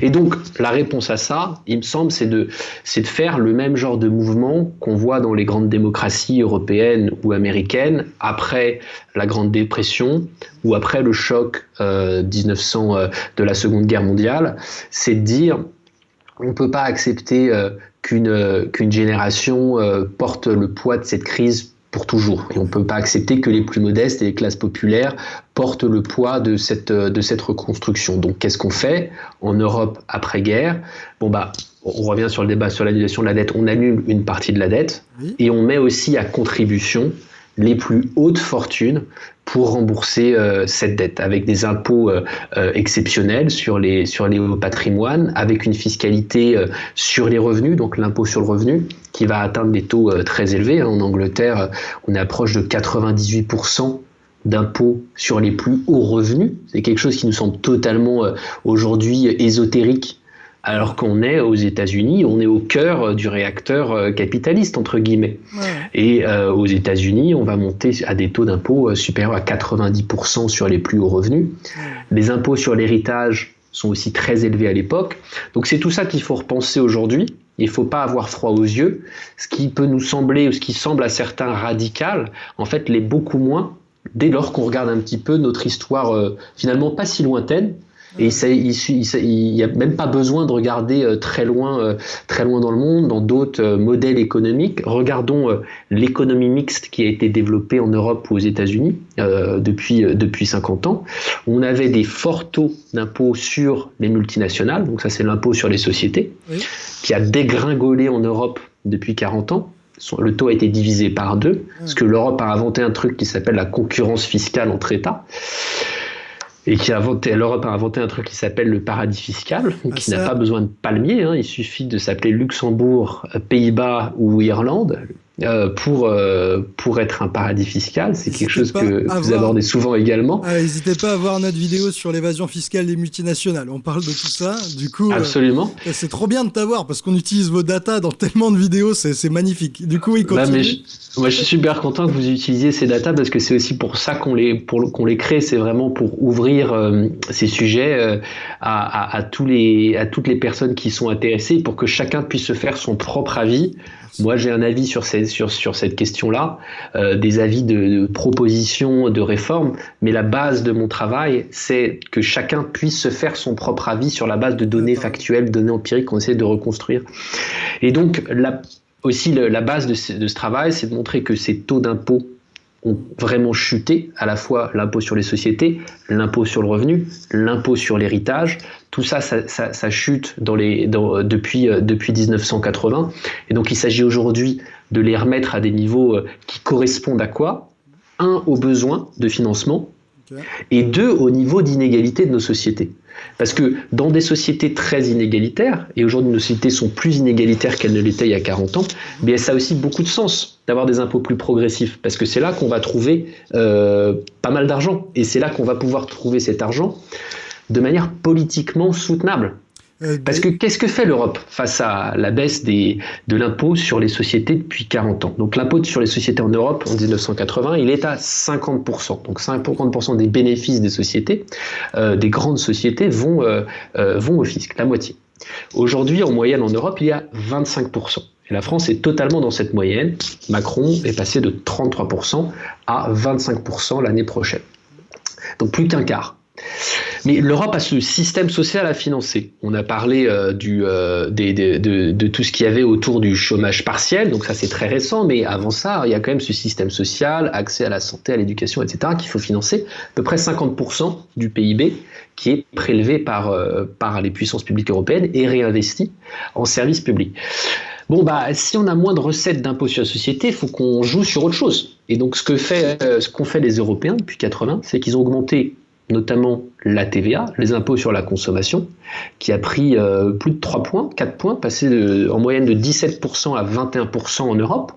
Et donc la réponse à ça, il me semble, c'est de c'est de faire le même genre de mouvement qu'on voit dans les grandes démocraties européennes ou américaines après la Grande Dépression ou après le choc 1900 euh, euh, de la Seconde Guerre mondiale, c'est de dire on ne peut pas accepter qu'une qu'une génération euh, porte le poids de cette crise pour toujours. Et on ne peut pas accepter que les plus modestes et les classes populaires portent le poids de cette, de cette reconstruction. Donc qu'est-ce qu'on fait en Europe après-guerre Bon bah, on revient sur le débat sur l'annulation de la dette, on annule une partie de la dette et on met aussi à contribution les plus hautes fortunes pour rembourser euh, cette dette avec des impôts euh, euh, exceptionnels sur les les patrimoines, avec une fiscalité sur les revenus, donc l'impôt sur le revenu qui va atteindre des taux très élevés. Hein. En Angleterre, on est approche de 98% d'impôts sur les plus hauts revenus. C'est quelque chose qui nous semble totalement aujourd'hui ésotérique alors qu'on est aux États-Unis, on est au cœur euh, du réacteur euh, capitaliste, entre guillemets. Et euh, aux États-Unis, on va monter à des taux d'impôt supérieurs à 90% sur les plus hauts revenus. Les impôts sur l'héritage sont aussi très élevés à l'époque. Donc c'est tout ça qu'il faut repenser aujourd'hui. Il ne faut pas avoir froid aux yeux. Ce qui peut nous sembler, ou ce qui semble à certains radical, en fait, l'est beaucoup moins dès lors qu'on regarde un petit peu notre histoire finalement pas si lointaine, Et il n'y a même pas besoin de regarder euh, très loin, euh, très loin dans le monde, dans d'autres euh, modèles économiques. Regardons l'économie mixte qui a été développée en Europe ou aux États-Unis depuis, depuis 50 ans. On avait des forts taux d'impôt sur les multinationales, donc ça c'est l'impôt sur les sociétés, qui a dégringolé en Europe depuis 40 ans le taux a été divisé par deux, parce que l'Europe a inventé un truc qui s'appelle la concurrence fiscale entre États et qui a inventé, l'Europe a inventé un truc qui s'appelle le paradis fiscal, ah, qui n'a pas besoin de palmier, hein. il suffit de s'appeler Luxembourg, Pays-Bas ou Irlande. Euh, pour, euh, pour être un paradis fiscal. C'est quelque chose que vous abordez souvent également. Ah, n'hésitez pas à voir notre vidéo sur l'évasion fiscale des multinationales. On parle de tout ça. Du coup, euh, Absolument. c'est trop bien de t'avoir parce qu'on utilise vos datas dans tellement de vidéos. C'est magnifique. Du coup, il bah, continue. moi, je suis super content que vous utilisiez ces datas parce que c'est aussi pour ça qu'on les, pour, qu'on les crée. C'est vraiment pour ouvrir ces sujets à, à, tous les, à toutes les personnes qui sont intéressées pour que chacun puisse se faire son propre avis moi, j'ai un avis sur, sur, sur cette question-là, euh, des avis de, propositions, de réformes, mais la base de mon travail, c'est que chacun puisse se faire son propre avis sur la base de données factuelles, données empiriques qu'on essaie de reconstruire. Et donc, la, aussi, la base de ce, de ce travail, c'est de montrer que ces taux d'impôt ont vraiment chuté, à la fois l'impôt sur les sociétés, l'impôt sur le revenu, l'impôt sur l'héritage, tout ça, ça, chute dans les, depuis, euh, depuis 1980. Et donc il s'agit aujourd'hui de les remettre à des niveaux euh, qui correspondent à quoi? Un, aux besoins de financement, et deux, au niveau d'inégalité de nos sociétés. Parce que dans des sociétés très inégalitaires, et aujourd'hui nos sociétés sont plus inégalitaires qu'elles ne l'étaient il y a 40 ans, bien ça a aussi beaucoup de sens d'avoir des impôts plus progressifs, parce que c'est là qu'on va trouver euh, pas mal d'argent, et c'est là qu'on va pouvoir trouver cet argent de manière politiquement soutenable. Euh, Parce que qu'est-ce que fait l'Europe face à la baisse des, de l'impôt sur les sociétés depuis 40 ans? Donc l'impôt sur les sociétés en Europe en 1980, il est à 50%. Donc 50% des bénéfices des sociétés, euh, des grandes sociétés, vont, euh, vont au fisc, la moitié. Aujourd'hui, en moyenne en Europe, il y a 25%. Et la France est totalement dans cette moyenne. Macron est passé de 33% à 25% l'année prochaine. Donc plus qu'un quart. Mais l'Europe a ce système social à financer. On a parlé euh, du, euh, de, tout ce qu'il y avait autour du chômage partiel, donc ça c'est très récent, mais avant ça, il y a quand même ce système social, accès à la santé, à l'éducation, etc., qu'il faut financer. À peu près 50% du PIB qui est prélevé par, euh, par les puissances publiques européennes et réinvesti en services publics. Bon, bah, si on a moins de recettes d'impôts sur la société, il faut qu'on joue sur autre chose. Et donc, ce que fait, ce qu'ont fait les Européens depuis 80, c'est qu'ils ont augmenté notamment la TVA, les impôts sur la consommation, qui a pris euh, plus de 3 points, 4 points, passé en moyenne de 17% à 21% en Europe.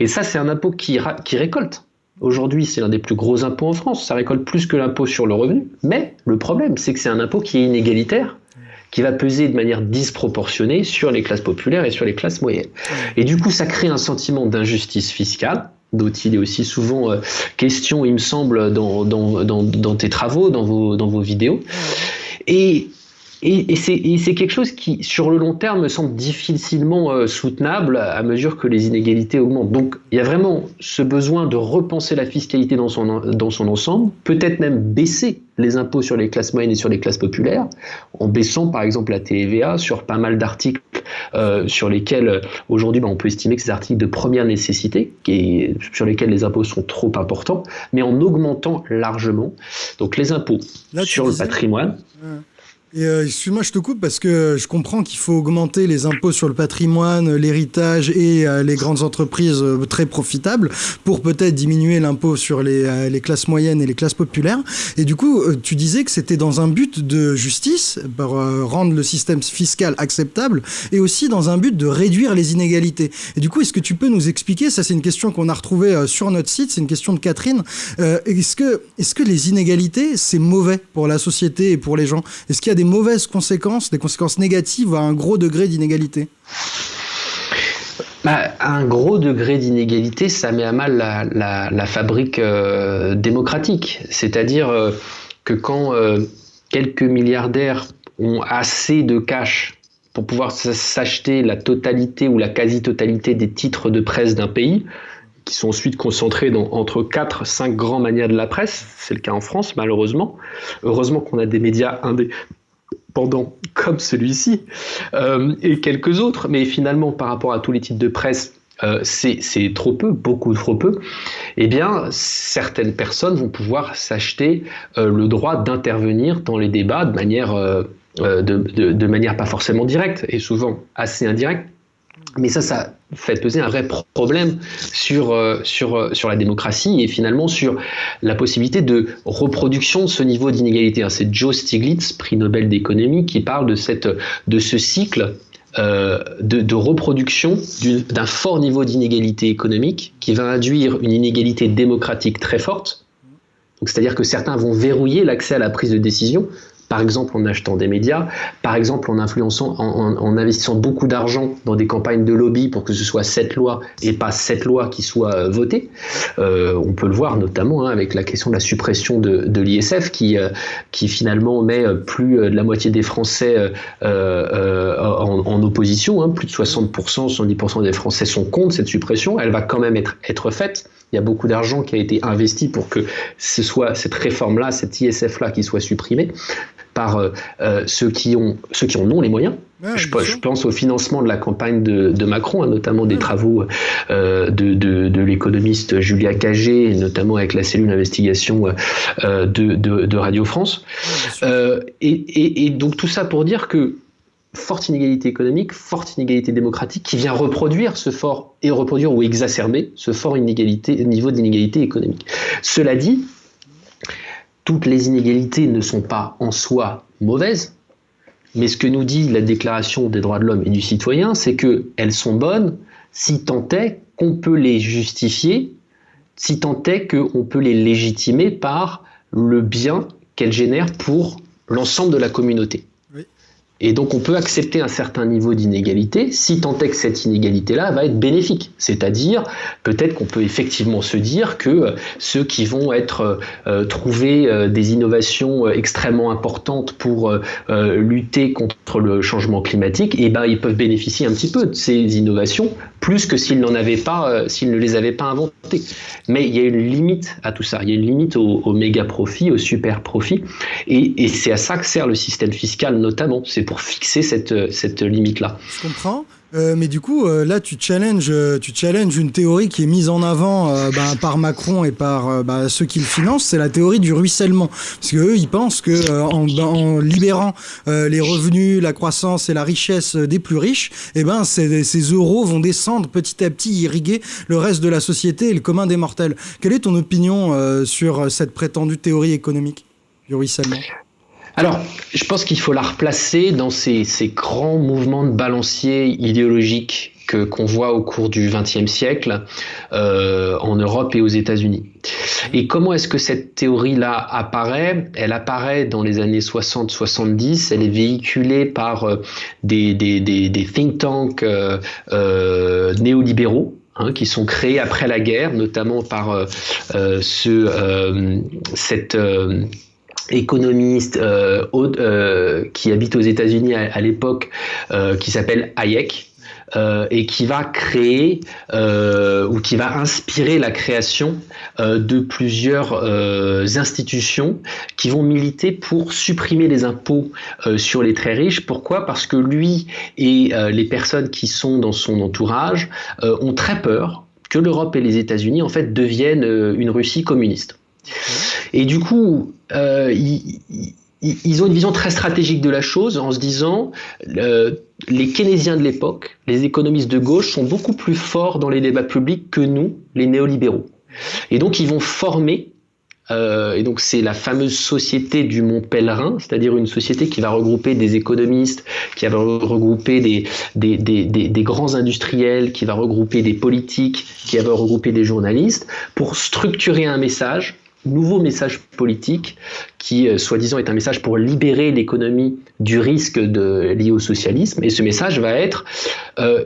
Et ça, c'est un impôt qui, qui récolte. Aujourd'hui, c'est l'un des plus gros impôts en France. Ça récolte plus que l'impôt sur le revenu. Mais le problème, c'est que c'est un impôt qui est inégalitaire, qui va peser de manière disproportionnée sur les classes populaires et sur les classes moyennes. Et du coup, ça crée un sentiment d'injustice fiscale dont il est aussi souvent euh, question, il me semble, dans, dans, dans, dans, tes travaux, dans vos, dans vos vidéos. Et et, et c'est quelque chose qui, sur le long terme, me semble difficilement euh, soutenable à mesure que les inégalités augmentent. Donc, il y a vraiment ce besoin de repenser la fiscalité dans son, dans son ensemble, peut-être même baisser les impôts sur les classes moyennes et sur les classes populaires, en baissant par exemple la TVA sur pas mal d'articles euh, sur lesquels euh, aujourd'hui ben, on peut estimer que ces articles de première nécessité, et sur lesquels les impôts sont trop importants, mais en augmentant largement donc les impôts sur le patrimoine. Et euh, excuse-moi, je te coupe parce que je comprends qu'il faut augmenter les impôts sur le patrimoine, l'héritage et euh, les grandes entreprises euh, très profitables pour peut-être diminuer l'impôt sur les, les, classes moyennes et les classes populaires. Et du coup, tu disais que c'était dans un but de justice, pour rendre le système fiscal acceptable, et aussi dans un but de réduire les inégalités. Et du coup, est-ce que tu peux nous expliquer, ça c'est une question qu'on a retrouvée sur notre site, c'est une question de Catherine, est-ce que, est -ce que les inégalités, c'est mauvais pour la société et pour les gens? Est-ce qu'il y a des mauvaises conséquences, des conséquences négatives à un gros degré d'inégalité bah, un gros degré d'inégalité, ça met à mal la, fabrique euh, démocratique. C'est-à-dire euh, que quand euh, quelques milliardaires ont assez de cash pour pouvoir s'acheter la totalité ou la quasi-totalité des titres de presse d'un pays, qui sont ensuite concentrés dans, entre 4 5 grands manias de la presse. C'est le cas en France, malheureusement. Heureusement qu'on a des médias indépendants comme celui-ci euh, et quelques autres. Mais finalement, par rapport à tous les titres de presse, euh, c'est trop peu, beaucoup trop peu, eh bien, certaines personnes vont pouvoir s'acheter euh, le droit d'intervenir dans les débats de manière, de, manière pas forcément directe et souvent assez indirecte. Mais ça, ça fait peser un vrai problème sur, euh, sur, euh, sur la démocratie et finalement sur la possibilité de reproduction de ce niveau d'inégalité. C'est Joe Stiglitz, prix Nobel d'économie, qui parle de, cette, de ce cycle euh, de, de, reproduction d'un fort niveau d'inégalité économique qui va induire une inégalité démocratique très forte. C'est-à-dire que certains vont verrouiller l'accès à la prise de décision par exemple en achetant des médias, par exemple en influençant, en, investissant beaucoup d'argent dans des campagnes de lobby pour que ce soit cette loi et pas cette loi qui soit euh, votée. Euh, on peut le voir notamment hein, avec la question de la suppression de, l'ISF qui, euh, qui finalement met plus de la moitié des Français en, opposition, hein. plus de 60%, 70% des Français sont contre cette suppression. Elle va quand même être, être faite. Il y a beaucoup d'argent qui a été investi pour que ce soit cette réforme-là, cette ISF-là qui soit supprimée par euh, euh, ceux, qui ont, ceux qui en ont les moyens. je, pense au financement de la campagne de, Macron, hein, notamment des travaux euh, de, l'économiste Julia Cagé, notamment avec la cellule d'investigation de, Radio France. Et, et, donc tout ça pour dire que forte inégalité économique, forte inégalité démocratique qui vient reproduire ce fort et reproduire ou exacerber ce fort inégalité, niveau d'inégalité économique. Cela dit, toutes les inégalités ne sont pas en soi mauvaises, mais ce que nous dit la Déclaration des droits de l'homme et du citoyen, c'est qu'elles sont bonnes si tant est qu'on peut les justifier, si tant est qu'on peut les légitimer par le bien qu'elles génèrent pour l'ensemble de la communauté. Et donc on peut accepter un certain niveau d'inégalité si tant est que cette inégalité-là va être bénéfique. C'est-à-dire peut-être qu'on peut effectivement se dire que euh, ceux qui vont être euh, euh, trouver des innovations extrêmement importantes pour lutter contre le changement climatique, eh ben ils peuvent bénéficier un petit peu de ces innovations plus que s'ils n'en avaient pas, s'ils ne les avaient pas inventées. Mais il y a une limite à tout ça. Il y a une limite au, méga profit, au super profit, et, c'est à ça que sert le système fiscal notamment. Pour fixer cette, cette limite-là. Je comprends. Euh, mais du coup, euh, là, tu challenges, tu challenges une théorie qui est mise en avant euh, bah, par Macron et par bah, ceux qui le financent, c'est la théorie du ruissellement. Parce qu'eux, ils pensent que en, en, libérant les revenus, la croissance et la richesse des plus riches, eh ben, ces, ces, euros vont descendre petit à petit, irriguer le reste de la société et le commun des mortels. Quelle est ton opinion sur cette prétendue théorie économique du ruissellement? Alors, je pense qu'il faut la replacer dans ces, grands mouvements de balancier idéologiques que qu'on voit au cours du XXe siècle euh, en Europe et aux États-Unis. Et comment est-ce que cette théorie-là apparaît? Elle apparaît dans les années 60-70, elle est véhiculée par euh, des, think tanks euh, néolibéraux, hein, qui sont créés après la guerre, notamment par ce, cette économiste euh, euh, qui habite aux États-Unis à, l'époque, euh, qui s'appelle Hayek. et qui va créer ou qui va inspirer la création de plusieurs institutions qui vont militer pour supprimer les impôts sur les très riches. Pourquoi? Parce que lui et les personnes qui sont dans son entourage ont très peur que l'Europe et les États-Unis en fait deviennent une Russie communiste. Et du coup, euh, ils, ont une vision très stratégique de la chose en se disant euh, les keynésiens de l'époque, les économistes de gauche sont beaucoup plus forts dans les débats publics que nous, les néolibéraux. Et donc ils vont former euh, et donc c'est la fameuse société du Mont Pèlerin, c'est-à-dire une société qui va regrouper des économistes, qui va regrouper des, grands industriels, qui va regrouper des politiques, qui va regrouper des journalistes, pour structurer un message nouveau message politique qui, euh, soi-disant, est un message pour libérer l'économie du risque de, lié au socialisme. Et ce message va être euh,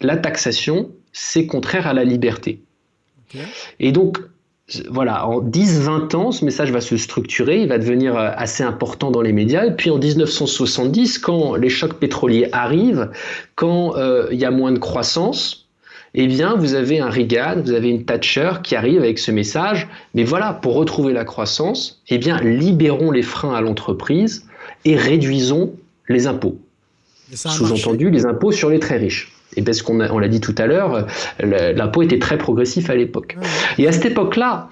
la taxation, c'est contraire à la liberté. Et donc, voilà, en 10-20 ans, ce message va se structurer, il va devenir euh, assez important dans les médias. Et puis en 1970, quand les chocs pétroliers arrivent, quand il y a moins de croissance, eh bien, vous avez un Reagan, vous avez une Thatcher qui arrive avec ce message. Mais voilà, pour retrouver la croissance, eh bien, libérons les freins à l'entreprise et réduisons les impôts. Sous-entendu, les impôts sur les très riches. Et parce qu'on on l'a dit tout à l'heure, l'impôt était très progressif à l'époque. Et à cette époque-là,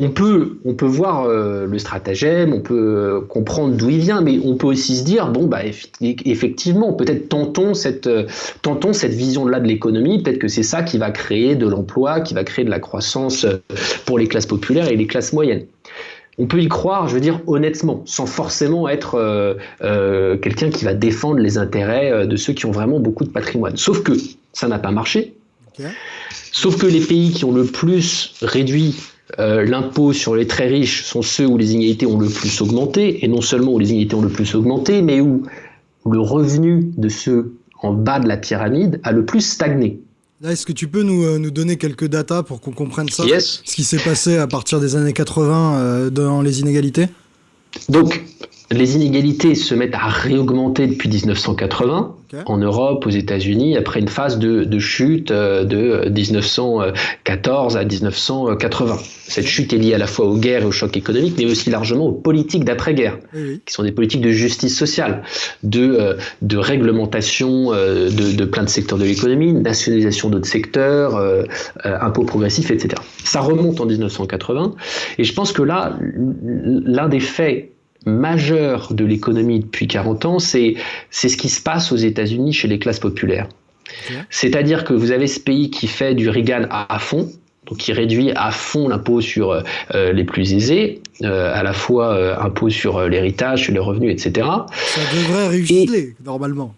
on peut, on peut voir euh, le stratagème, on peut euh, comprendre d'où il vient, mais on peut aussi se dire, bon, bah, effectivement, peut-être tentons cette, euh, tentons cette vision-là de l'économie, peut-être que c'est ça qui va créer de l'emploi, qui va créer de la croissance pour les classes populaires et les classes moyennes. On peut y croire, je veux dire, honnêtement, sans forcément être quelqu'un qui va défendre les intérêts de ceux qui ont vraiment beaucoup de patrimoine. Sauf que ça n'a pas marché. Sauf que les pays qui ont le plus réduit euh, l'impôt sur les très riches sont ceux où les inégalités ont le plus augmenté, et non seulement où les inégalités ont le plus augmenté, mais où, le revenu de ceux en bas de la pyramide a le plus stagné. Est-ce que tu peux nous, euh, nous, donner quelques datas pour qu'on comprenne ça Ce qui s'est passé à partir des années 80 euh, dans les inégalités? Donc, les inégalités se mettent à réaugmenter depuis 1980 en Europe, aux États-Unis, après une phase de, chute euh, de 1914 à 1980. Cette chute est liée à la fois aux guerres et aux chocs économiques, mais aussi largement aux politiques d'après-guerre, qui sont des politiques de justice sociale, de, euh, de réglementation euh, de, de, plein de secteurs de l'économie, nationalisation d'autres secteurs, impôts progressifs, etc. Ça remonte en 1980, et je pense que là, l'un des faits majeur de l'économie depuis 40 ans, c'est ce qui se passe aux États-Unis chez les classes populaires. C'est-à-dire que vous avez ce pays qui fait du Reagan à, fond, donc qui réduit à fond l'impôt sur euh, les plus aisés, euh, à la fois euh, impôt sur l'héritage, sur les revenus, etc. Ça devrait réussir normalement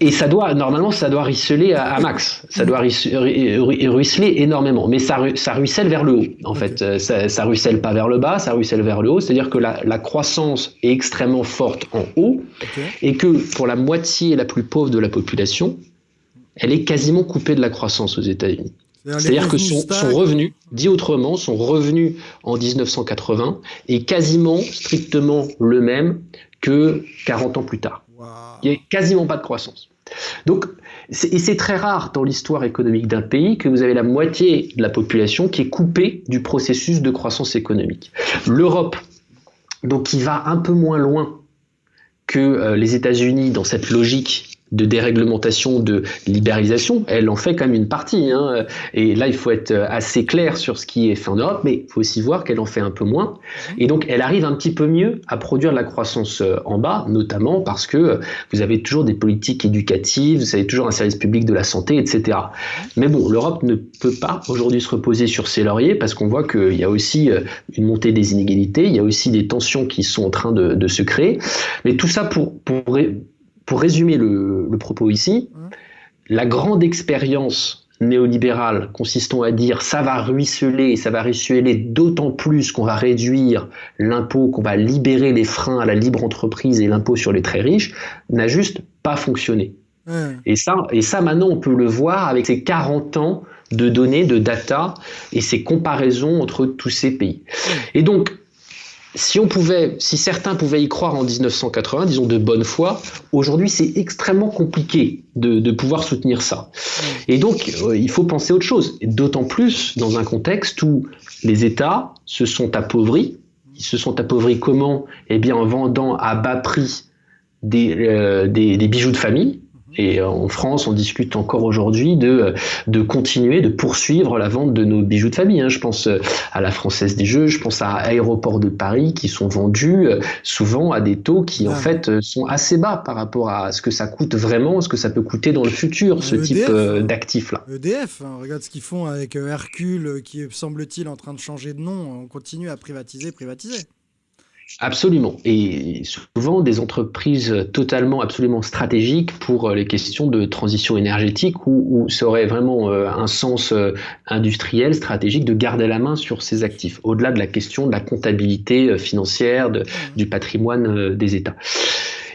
et ça doit, normalement, ça doit ruisseler à, max. Ça doit ruisseler énormément. Mais ça, ça ruisselle vers le haut, en fait. Euh, ça, ça ruisselle pas vers le bas, ça ruisselle vers le haut. C'est-à-dire que la, croissance est extrêmement forte en haut et que pour la moitié la plus pauvre de la population, elle est quasiment coupée de la croissance aux États-Unis. C'est-à-dire que son, revenu, dit autrement, son revenu en 1980 est quasiment strictement le même que 40 ans plus tard. Il n'y a quasiment pas de croissance. Donc, et c'est très rare dans l'histoire économique d'un pays que vous avez la moitié de la population qui est coupée du processus de croissance économique. L'Europe, qui va un peu moins loin que euh, les États-Unis dans cette logique de déréglementation, de libéralisation, elle en fait quand même une partie. Hein. Et là, il faut être assez clair sur ce qui est fait en Europe, mais il faut aussi voir qu'elle en fait un peu moins. Mhm. Et donc, elle arrive un petit peu mieux à produire de la croissance euh, en bas, notamment parce que vous avez toujours des politiques éducatives, vous avez toujours un service public de la santé, etc. Mhm. Mais bon, l'Europe ne peut pas aujourd'hui se reposer sur ses lauriers parce qu'on voit qu'il y a aussi euh, une montée des inégalités, il y a aussi des tensions qui sont en train de, de se créer. Mais tout ça pour, pour pour résumer le, propos ici, mmh. la grande expérience néolibérale consistant à dire ça va ruisseler, ça va ruisseler d'autant plus qu'on va réduire l'impôt, qu'on va libérer les freins à la libre entreprise et l'impôt sur les très riches, n'a juste pas fonctionné. Mmh. Et, ça, et ça, maintenant, on peut le voir avec ces 40 ans de données, de data et ces comparaisons entre tous ces pays. Mmh. Et donc, si on pouvait, si certains pouvaient y croire en 1980, disons de bonne foi, aujourd'hui c'est extrêmement compliqué de, pouvoir soutenir ça. Et donc euh, il faut penser autre chose, d'autant plus dans un contexte où les États se sont appauvris. Ils se sont appauvris comment? Eh bien en vendant à bas prix des, euh, des bijoux de famille, et euh, en France, on discute encore aujourd'hui de, euh, de continuer, de poursuivre la vente de nos bijoux de famille. Hein. Je pense euh, à la Française des Jeux, je pense à Aéroport de Paris qui sont vendus souvent à des taux qui en fait sont assez bas par rapport à ce que ça coûte vraiment, ce que ça peut coûter dans le futur, ce type d'actifs-là. EDF, hein, regarde ce qu'ils font avec Hercule qui semble-t-il, en train de changer de nom. On continue à privatiser, privatiser. Absolument. Et souvent des entreprises totalement, absolument stratégiques pour euh, les questions de transition énergétique où, ça aurait vraiment euh, un sens euh, industriel, stratégique de garder la main sur ces actifs, au-delà de la question de la comptabilité financière, de, du patrimoine des États.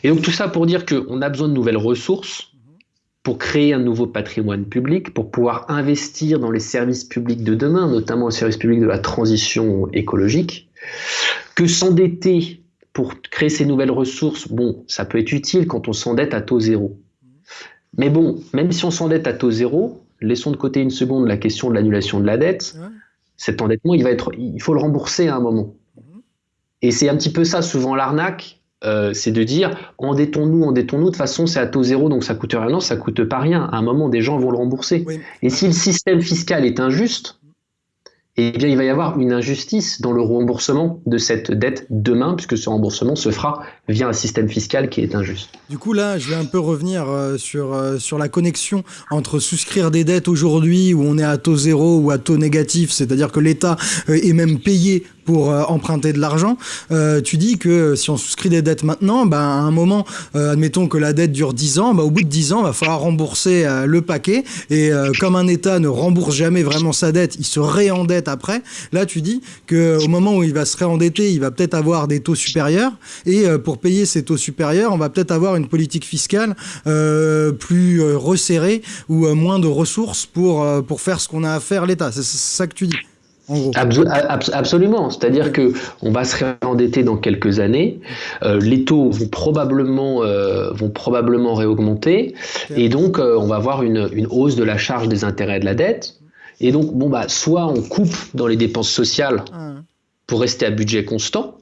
Et donc tout ça pour dire qu'on a besoin de nouvelles ressources pour créer un nouveau patrimoine public, pour pouvoir investir dans les services publics de demain, notamment le service public de la transition écologique que s'endetter pour créer ces nouvelles ressources, bon, ça peut être utile quand on s'endette à taux zéro. Mais bon, même si on s'endette à taux zéro, laissons de côté une seconde la question de l'annulation de la dette. Cet endettement, il va être, il faut le rembourser à un moment. Mhm. Et c'est un petit peu ça, souvent l'arnaque, euh, c'est de dire endettons-nous, endettons-nous, de toute façon c'est à taux zéro donc ça coûte rien. Non, ça coûte pas rien. À un moment, des gens vont le rembourser. Et si le système fiscal est injuste, eh bien, il va y avoir une injustice dans le remboursement de cette dette demain, puisque ce remboursement se fera via un système fiscal qui est injuste. Du coup, là, je vais un peu revenir euh, sur, euh, sur la connexion entre souscrire des dettes aujourd'hui, où on est à taux zéro ou à taux négatif, c'est-à-dire que l'État est même payé pour euh, emprunter de l'argent. Euh, tu dis que si on souscrit des dettes maintenant, bah, à un moment, euh, admettons que la dette dure 10 ans, bah, au bout de 10 ans, il va falloir rembourser le paquet. Et comme un État ne rembourse jamais vraiment sa dette, il se réendette après. Là, tu dis qu'au moment où il va se réendetter, il va peut-être avoir des taux supérieurs. Et pour payer ces taux supérieurs, on va peut-être avoir une politique fiscale plus resserrée ou moins de ressources pour, pour faire ce qu'on a à faire l'État. C'est ça que tu dis absolument. C'est-à-dire que on va se réendetter dans quelques années. Euh, les taux vont probablement, euh, vont probablement réaugmenter. Et donc, euh, on va avoir une, une, hausse de la charge des intérêts de la dette. Et donc, bon, bah, soit on coupe dans les dépenses sociales pour rester à budget constant.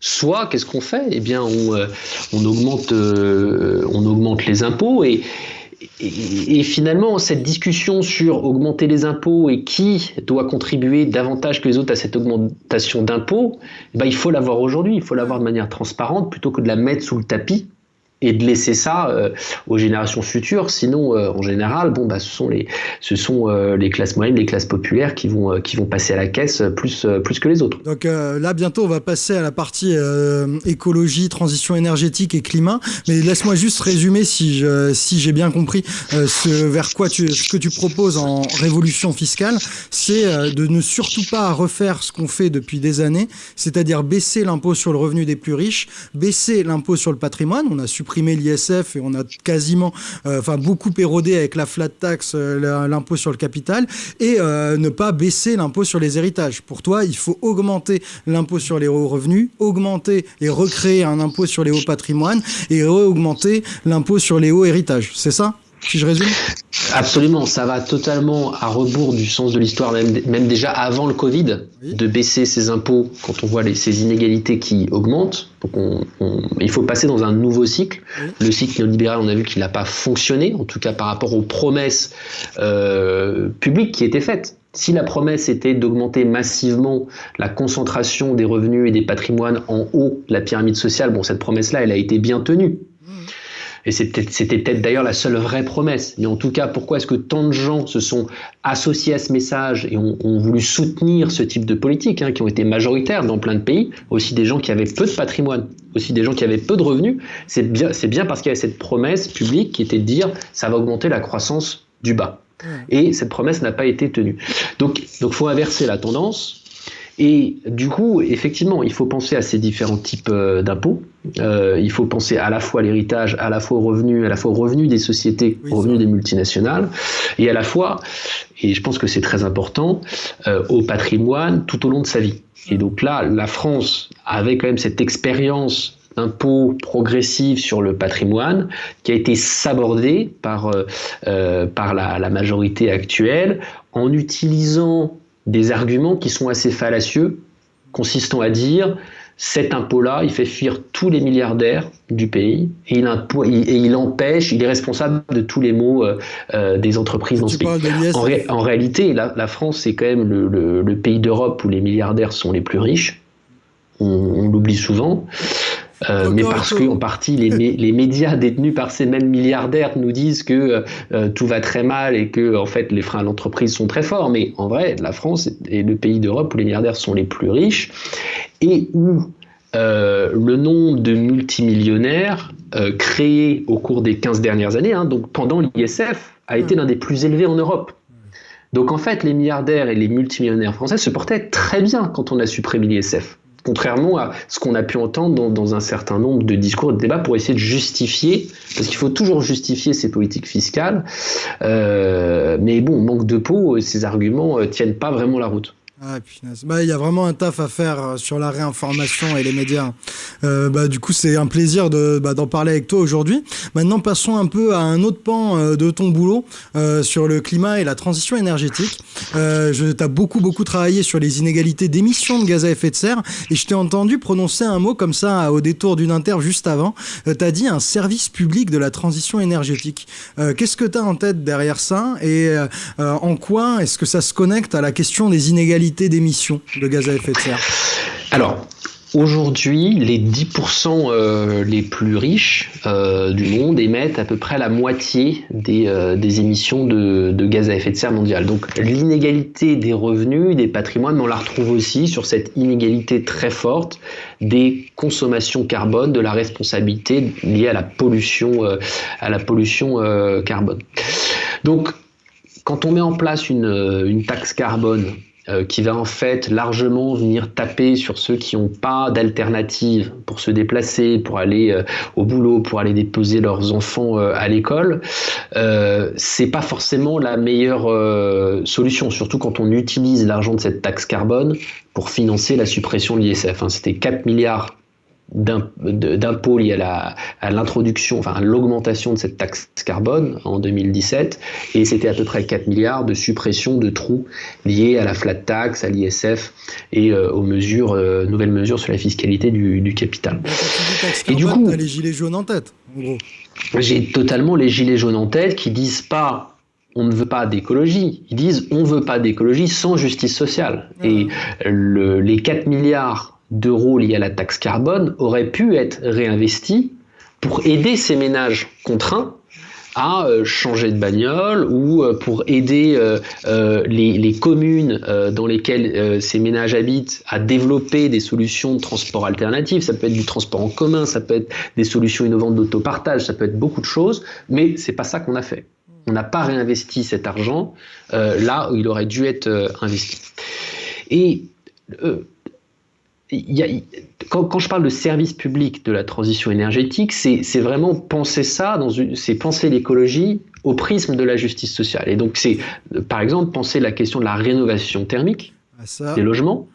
Soit, qu'est-ce qu'on fait? Eh bien, on, on augmente, on augmente les impôts et, et, finalement, cette discussion sur augmenter les impôts et qui doit contribuer davantage que les autres à cette augmentation d'impôts, eh ben, il faut l'avoir aujourd'hui, il faut l'avoir de manière transparente plutôt que de la mettre sous le tapis et de laisser ça euh, aux générations futures. Sinon, euh, en général, bon, bah, ce sont les, ce sont euh, les classes moyennes, les classes populaires qui vont, qui vont passer à la caisse plus, plus que les autres. Donc là, bientôt, on va passer à la partie écologie, transition énergétique et climat. Mais laisse-moi juste résumer si je, si j'ai bien compris ce vers quoi tu, ce que tu proposes en révolution fiscale, c'est de ne surtout pas refaire ce qu'on fait depuis des années, c'est-à-dire baisser l'impôt sur le revenu des plus riches, baisser l'impôt sur le patrimoine. On a supprimé l'ISF et on a quasiment, euh, enfin beaucoup érodé avec la flat tax, euh, l'impôt sur le capital, et euh, ne pas baisser l'impôt sur les héritages. Pour toi, il faut augmenter l'impôt sur les hauts revenus, augmenter et recréer un impôt sur les hauts patrimoines et augmenter l'impôt sur les hauts héritages. C'est ça? Si je résume Absolument, ça va totalement à rebours du sens de l'histoire, même, déjà avant le Covid, de baisser ses impôts quand on voit les, ces inégalités qui augmentent. Donc il faut passer dans un nouveau cycle. Le cycle néolibéral, on a vu qu'il n'a pas fonctionné, en tout cas par rapport aux promesses euh, publiques qui étaient faites. Si la promesse était d'augmenter massivement la concentration des revenus et des patrimoines en haut de la pyramide sociale, bon, cette promesse-là, elle a été bien tenue. Et c'était peut-être d'ailleurs la seule vraie promesse. Mais en tout cas, pourquoi est-ce que tant de gens se sont associés à ce message et ont, voulu soutenir ce type de politique, hein, qui ont été majoritaires dans plein de pays, aussi des gens qui avaient peu de patrimoine, aussi des gens qui avaient peu de revenus, c'est bien, bien parce qu'il y avait cette promesse publique qui était de dire ça va augmenter la croissance du bas. Et cette promesse n'a pas été tenue. Donc, il faut inverser la tendance. Et du coup, effectivement, il faut penser à ces différents types euh, d'impôts. Euh, il faut penser à la fois à l'héritage, à la fois aux revenus, à la fois aux revenus des sociétés, aux revenus des multinationales, et à la fois, et je pense que c'est très important, euh, au patrimoine tout au long de sa vie. Et donc là, la France avait quand même cette expérience d'impôt progressif sur le patrimoine qui a été sabordée par, par la, la majorité actuelle en utilisant des arguments qui sont assez fallacieux, consistant à dire cet impôt-là, il fait fuir tous les milliardaires du pays et il, et il empêche, il est responsable de tous les maux euh, euh, des entreprises dans ce pays. En, réalité, la, France, c'est quand même le pays d'Europe où les milliardaires sont les plus riches. On, l'oublie souvent. Euh, mais parce que en partie les, les, médias détenus par ces mêmes milliardaires nous disent que euh, tout va très mal et que en fait les freins à l'entreprise sont très forts. Mais en vrai, la France est le pays d'Europe où les milliardaires sont les plus riches et où euh, le nombre de multimillionnaires créés au cours des 15 dernières années, hein, donc pendant l'ISF, a été l'un des plus élevés en Europe. Donc en fait, les milliardaires et les multimillionnaires français se portaient très bien quand on a supprimé l'ISF contrairement à ce qu'on a pu entendre dans, un certain nombre de discours et de débats pour essayer de justifier, parce qu'il faut toujours justifier ces politiques fiscales, euh, mais bon, manque de peau, ces arguments ne euh, tiennent pas vraiment la route. Ah, bah, il y a vraiment un taf à faire euh, sur la réinformation et les médias. Euh, bah, du coup, c'est un plaisir bah, d'en parler avec toi aujourd'hui. Maintenant, passons un peu à un autre pan euh, de ton boulot sur le climat et la transition énergétique. je, tu as beaucoup, beaucoup travaillé sur les inégalités d'émissions de gaz à effet de serre et je t'ai entendu prononcer un mot comme ça au détour d'une interview juste avant. tu as dit un service public de la transition énergétique. qu'est-ce que tu as en tête derrière ça et en quoi est-ce que ça se connecte à la question des inégalités d'émissions de gaz à effet de serre Alors, Aujourd'hui, les 10% euh, les plus riches euh, du monde émettent à peu près la moitié des, euh, émissions de, gaz à effet de serre mondial. Donc l'inégalité des revenus, des patrimoines, on la retrouve aussi sur cette inégalité très forte des consommations carbone, de la responsabilité liée à la pollution, à la pollution carbone. Donc quand on met en place une taxe carbone euh, qui va en fait largement venir taper sur ceux qui n'ont pas d'alternative pour se déplacer, pour aller euh, au boulot, pour aller déposer leurs enfants euh, à l'école, euh, c'est pas forcément la meilleure solution, surtout quand on utilise l'argent de cette taxe carbone pour financer la suppression de l'ISF. Hein. C'était 4 milliards d'impôts liés à l'introduction, enfin à l'augmentation de cette taxe carbone en 2017, et c'était à peu près 4 milliards de suppression de trous liés à la flat tax, à l'ISF et euh, aux mesures, euh, nouvelles mesures sur la fiscalité du, capital. et du coup, les gilets jaunes en tête, J'ai totalement les gilets jaunes en tête qui disent pas on ne veut pas d'écologie. Ils disent on ne veut pas d'écologie sans justice sociale. Ah. Et les 4 milliards d'euros liés à la taxe carbone auraient pu être réinvestis pour aider ces ménages contraints à euh, changer de bagnole ou euh, pour aider euh, les, communes dans lesquelles ces ménages habitent à développer des solutions de transport alternatives. Ça peut être du transport en commun, ça peut être des solutions innovantes d'autopartage, ça peut être beaucoup de choses, mais c'est pas ça qu'on a fait. On n'a pas réinvesti cet argent là où il aurait dû être investi. Et quand, je parle de service public de la transition énergétique, c'est vraiment penser ça, c'est penser l'écologie au prisme de la justice sociale. Et donc c'est, par exemple, penser la question de la rénovation thermique ah, des logements,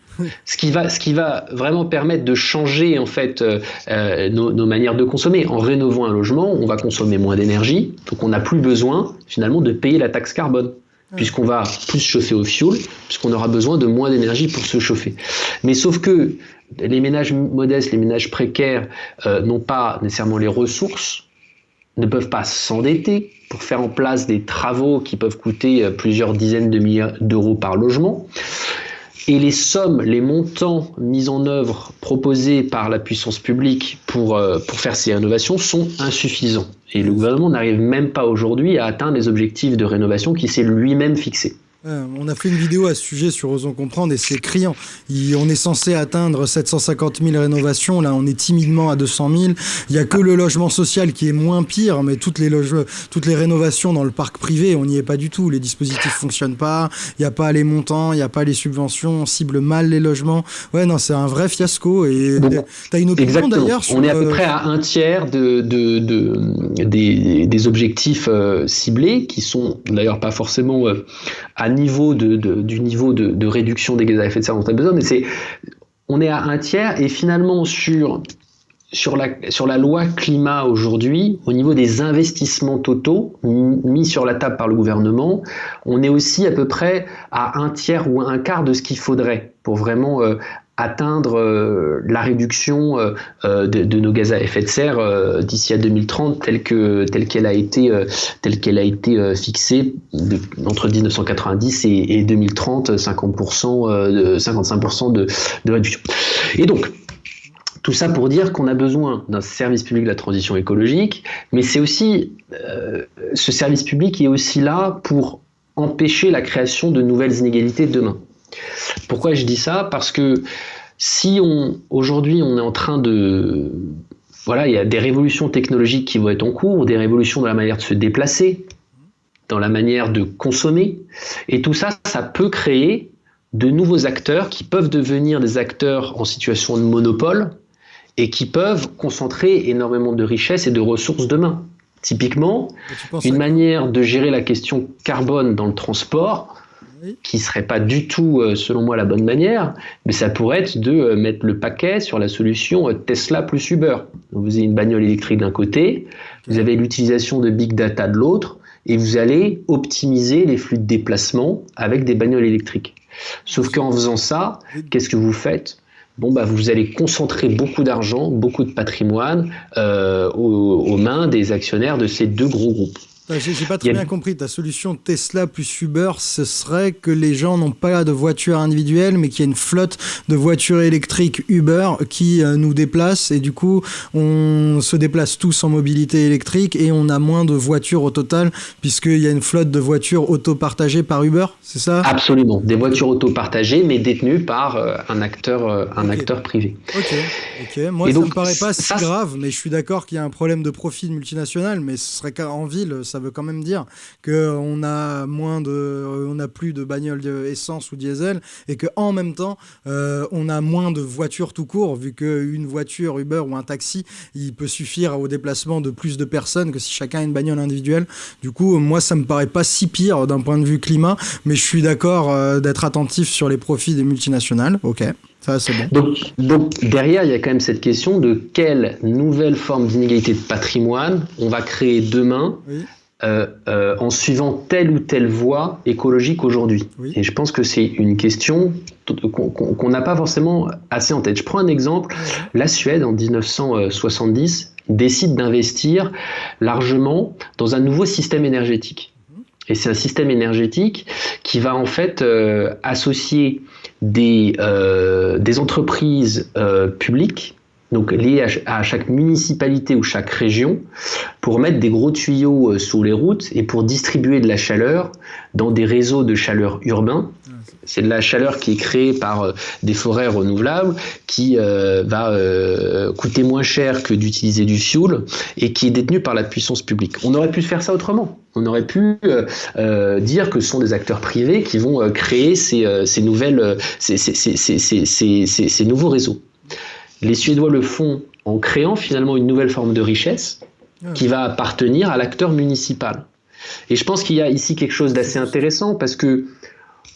ce qui va, ce qui va vraiment permettre de changer en fait euh, euh, nos, nos, manières de consommer. En rénovant un logement, on va consommer moins d'énergie, donc on n'a plus besoin finalement de payer la taxe carbone puisqu'on va plus chauffer au fioul, puisqu'on aura besoin de moins d'énergie pour se chauffer. Mais sauf que les ménages modestes, les ménages précaires euh, n'ont pas nécessairement les ressources, ne peuvent pas s'endetter pour faire en place des travaux qui peuvent coûter euh, plusieurs dizaines de milliards d'euros par logement. Et les sommes, les montants mis en œuvre proposés par la puissance publique pour, euh, pour faire ces rénovations sont insuffisants. Et le gouvernement n'arrive même pas aujourd'hui à atteindre les objectifs de rénovation qu'il s'est lui-même fixés. Euh, on a fait une vidéo à ce sujet sur Osons Comprendre et c'est criant. on est censé atteindre 750 000 rénovations, là on est timidement à 200 000. Il n'y a que le logement social qui est moins pire, mais toutes les, toutes les rénovations dans le parc privé, on n'y est pas du tout. Les dispositifs fonctionnent pas, il n'y a pas les montants, il n'y a pas les subventions, on cible mal les logements. Ouais, non, c'est un vrai fiasco. Et tu as une opinion d'ailleurs On est à peu près à un tiers de, des, objectifs euh, ciblés, qui sont d'ailleurs pas forcément euh, niveau de, du niveau de, réduction des gaz à effet de serre dont on a besoin, mais c'est on est à un tiers et finalement sur sur la, sur la loi climat aujourd'hui, au niveau des investissements totaux mis sur la table par le gouvernement, on est aussi à peu près à un tiers ou un quart de ce qu'il faudrait pour vraiment euh, atteindre euh, la réduction euh, euh, de, nos gaz à effet de serre d'ici à 2030 telle que telle qu'elle a été telle qu'elle a été fixée entre 1990 et, 2030 50% de 55% de, de réduction. Et donc tout ça pour dire qu'on a besoin d'un service public de la transition écologique, mais c'est aussi ce service public est aussi là pour empêcher la création de nouvelles inégalités demain. Pourquoi je dis ça? Parce que si on aujourd'hui on est en train de voilà, il y a des révolutions technologiques qui vont être en cours, des révolutions dans la manière de se déplacer, dans la manière de consommer, et tout ça, ça peut créer de nouveaux acteurs qui peuvent devenir des acteurs en situation de monopole et qui peuvent concentrer énormément de richesses et de ressources demain. Typiquement, une manière de gérer la question carbone dans le transport, qui ne serait pas du tout, selon moi, la bonne manière, mais ça pourrait être de mettre le paquet sur la solution Tesla plus Uber. vous avez une bagnole électrique d'un côté, vous avez l'utilisation de big data de l'autre, et vous allez optimiser les flux de déplacement avec des bagnoles électriques. Sauf qu'en faisant ça, qu'est-ce que vous faites? Bon, bah, vous allez concentrer beaucoup d'argent, beaucoup de patrimoine euh, aux mains des actionnaires de ces deux gros groupes. J'ai pas très bien compris. Ta solution Tesla plus Uber, ce serait que les gens n'ont pas de voiture individuelle, mais qu'il y a une flotte de voitures électriques Uber qui euh, nous déplace et du coup, on se déplace tous en mobilité électrique et on a moins de voitures au total puisqu'il y a une flotte de voitures auto-partagées par Uber, c'est ça? Absolument. Des voitures auto-partagées, mais détenues par euh, un acteur, euh, un acteur privé. Ok. Ok. Moi, ça me paraît pas si grave, mais je suis d'accord qu'il y a un problème de profit multinational, mais ce serait qu'en ville, ça veut quand même dire qu'on a moins de, on a plus de bagnoles essence ou diesel et que en même temps, euh, on a moins de voitures tout court, vu qu'une voiture Uber ou un taxi, il peut suffire au déplacement de plus de personnes que si chacun a une bagnole individuelle. Du coup, moi, ça me paraît pas si pire d'un point de vue climat, mais je suis d'accord euh, d'être attentif sur les profits des multinationales. Ok. Ça, c'est bon. Donc, donc, derrière, il y a quand même cette question de quelle nouvelle forme d'inégalité de patrimoine on va créer demain oui. Euh, euh, en suivant telle ou telle voie écologique aujourd'hui. Et je pense que c'est une question qu'on n'a pas forcément assez en tête. Je prends un exemple. La Suède, en 1970, décide d'investir largement dans un nouveau système énergétique. Et c'est un système énergétique qui va en fait euh, associer des, des entreprises publiques donc liées à, chaque municipalité ou chaque région, pour mettre des gros tuyaux euh, sous les routes et pour distribuer de la chaleur dans des réseaux de chaleur urbains. C'est de la chaleur qui est créée par euh, des forêts renouvelables, qui euh, va coûter moins cher que d'utiliser du fioul et qui est détenue par la puissance publique. On aurait pu faire ça autrement. On aurait pu dire que ce sont des acteurs privés qui vont créer ces, nouvelles, ces nouveaux réseaux. Les Suédois le font en créant finalement une nouvelle forme de richesse ah. qui va appartenir à l'acteur municipal. Et je pense qu'il y a ici quelque chose d'assez intéressant parce que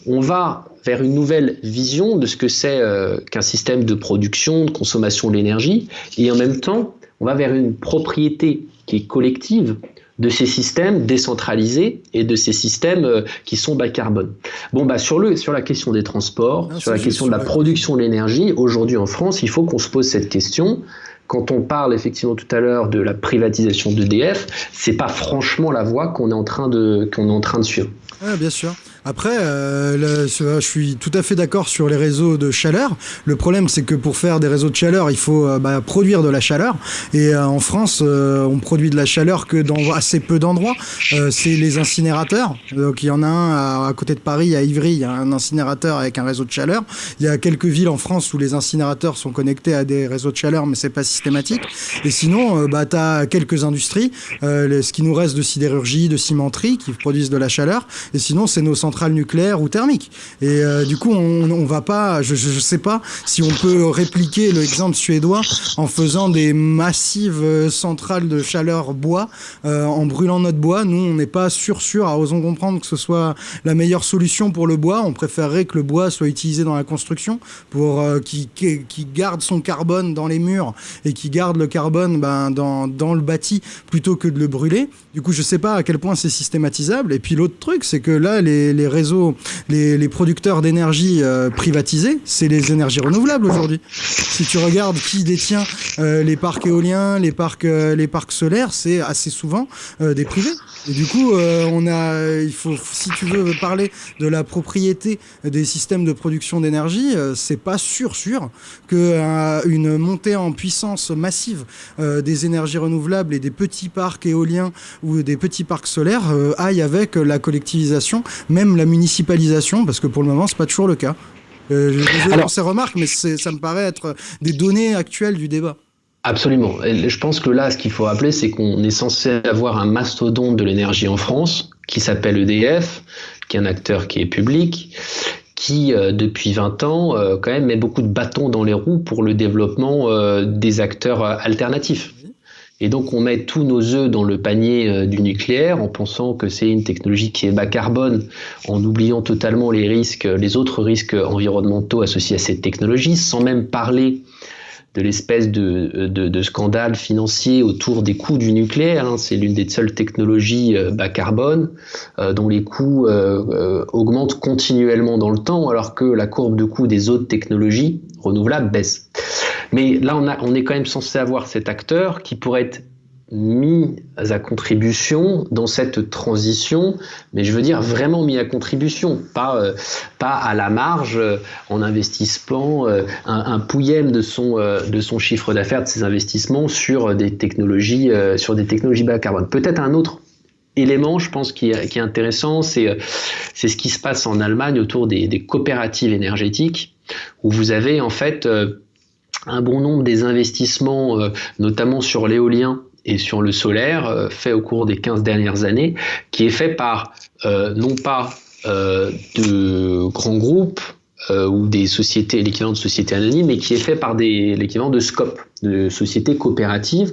on va vers une nouvelle vision de ce que c'est euh, qu'un système de production, de consommation de l'énergie, et en même temps, on va vers une propriété qui est collective de ces systèmes décentralisés et de ces systèmes euh, qui sont bas carbone. Bon, bah, sur, le, sur la question des transports, sur la question de la production de l'énergie, aujourd'hui en France, il faut qu'on se pose cette question. Quand on parle effectivement tout à l'heure de la privatisation d'EDF, c'est pas franchement la voie qu'on est en train de qu'on est en train de suivre. Ah, bien sûr. Après, euh, je suis tout à fait d'accord sur les réseaux de chaleur. Le problème, c'est que pour faire des réseaux de chaleur, il faut euh, bah, produire de la chaleur. Et euh, en France, on produit de la chaleur que dans assez peu d'endroits. c'est les incinérateurs. Donc il y en a un à, côté de Paris, à Ivry, il y a un incinérateur avec un réseau de chaleur. Il y a quelques villes en France où les incinérateurs sont connectés à des réseaux de chaleur, mais c'est pas systématique. Et sinon, bah, tu as quelques industries, ce qui nous reste de sidérurgie, de cimenterie, qui produisent de la chaleur. Et sinon, c'est nos centrales nucléaire ou thermique. Et euh, du coup, on, on va pas, je, je, sais pas si on peut répliquer l'exemple suédois en faisant des massives euh, centrales de chaleur bois, euh, en brûlant notre bois. Nous, on n'est pas sûr sûr, à osons comprendre que ce soit la meilleure solution pour le bois. On préférerait que le bois soit utilisé dans la construction pour qui, qui, garde son carbone dans les murs et qui garde le carbone ben, dans, dans le bâti plutôt que de le brûler. Du coup, je sais pas à quel point c'est systématisable. Et puis l'autre truc, c'est que là, les réseaux, les, producteurs d'énergie euh, privatisés, c'est les énergies renouvelables aujourd'hui. Si tu regardes qui détient euh, les parcs éoliens, les parcs, euh, les parcs solaires, c'est assez souvent des privés. Et du coup, on a, il faut, si tu veux parler de la propriété des systèmes de production d'énergie, c'est pas sûr sûr que une montée en puissance massive des énergies renouvelables et des petits parcs éoliens ou des petits parcs solaires aille avec la collectivisation, même la municipalisation, parce que pour le moment, c'est pas toujours le cas. Euh, désolé pour ces remarques, mais ça me paraît être des données actuelles du débat. Absolument. je pense que là, ce qu'il faut rappeler, c'est qu'on est censé avoir un mastodonte de l'énergie en France qui s'appelle EDF, qui est un acteur qui est public, qui, euh, depuis 20 ans, euh, quand même met beaucoup de bâtons dans les roues pour le développement euh, des acteurs alternatifs Et donc on met tous nos œufs dans le panier euh, du nucléaire en pensant que c'est une technologie qui est bas carbone, en oubliant totalement les risques, les autres risques environnementaux associés à cette technologie, sans même parler de l'espèce de, de, scandale financier autour des coûts du nucléaire. Hein. C'est l'une des seules technologies euh, bas carbone euh, dont les coûts augmentent continuellement dans le temps, alors que la courbe de coûts des autres technologies renouvelables baisse. Mais là, on, est quand même censé avoir cet acteur qui pourrait être mis à contribution dans cette transition, mais je veux dire vraiment mis à contribution, pas, euh, pas à la marge euh, en investissement euh, un, un, de son, de son chiffre d'affaires, de ses investissements sur des technologies, sur des technologies bas carbone. Peut-être un autre élément, je pense, qui est, intéressant, c'est ce qui se passe en Allemagne autour des, coopératives énergétiques, où vous avez en fait un bon nombre des investissements, euh, notamment sur l'éolien et sur le solaire, euh, fait au cours des 15 dernières années, qui est fait par euh, non pas de grands groupes ou des sociétés, l'équivalent de sociétés anonymes, mais qui est fait par l'équivalent de SCOP, de sociétés coopératives,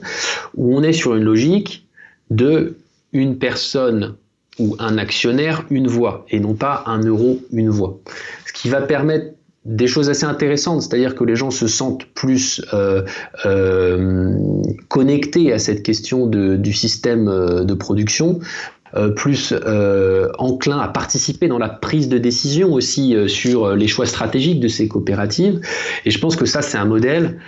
où on est sur une logique de une personne ou un actionnaire, une voix, et non pas un euro, une voix. Ce qui va permettre des choses assez intéressantes, c'est-à-dire que les gens se sentent plus euh, euh, connectés à cette question de, du système euh, de production, euh, plus euh, enclins à participer dans la prise de décision aussi euh, sur les choix stratégiques de ces coopératives. Et je pense que ça, c'est un modèle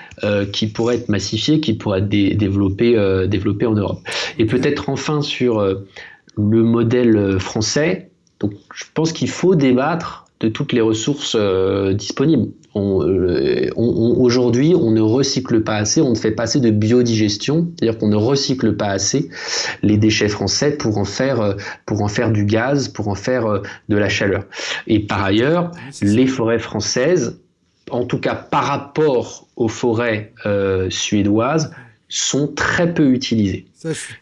qui pourrait être massifié, qui pourrait être développé, développé en Europe. Et peut-être enfin sur le modèle français. Donc, je pense qu'il faut débattre de toutes les ressources euh, disponibles. Euh, aujourd'hui, on ne recycle pas assez, on ne fait pas assez de biodigestion, c'est-à-dire qu'on ne recycle pas assez les déchets français pour en faire, euh, pour en faire du gaz, pour en faire de la chaleur. Et par ailleurs, les forêts françaises, en tout cas par rapport aux forêts suédoises, sont très peu utilisées.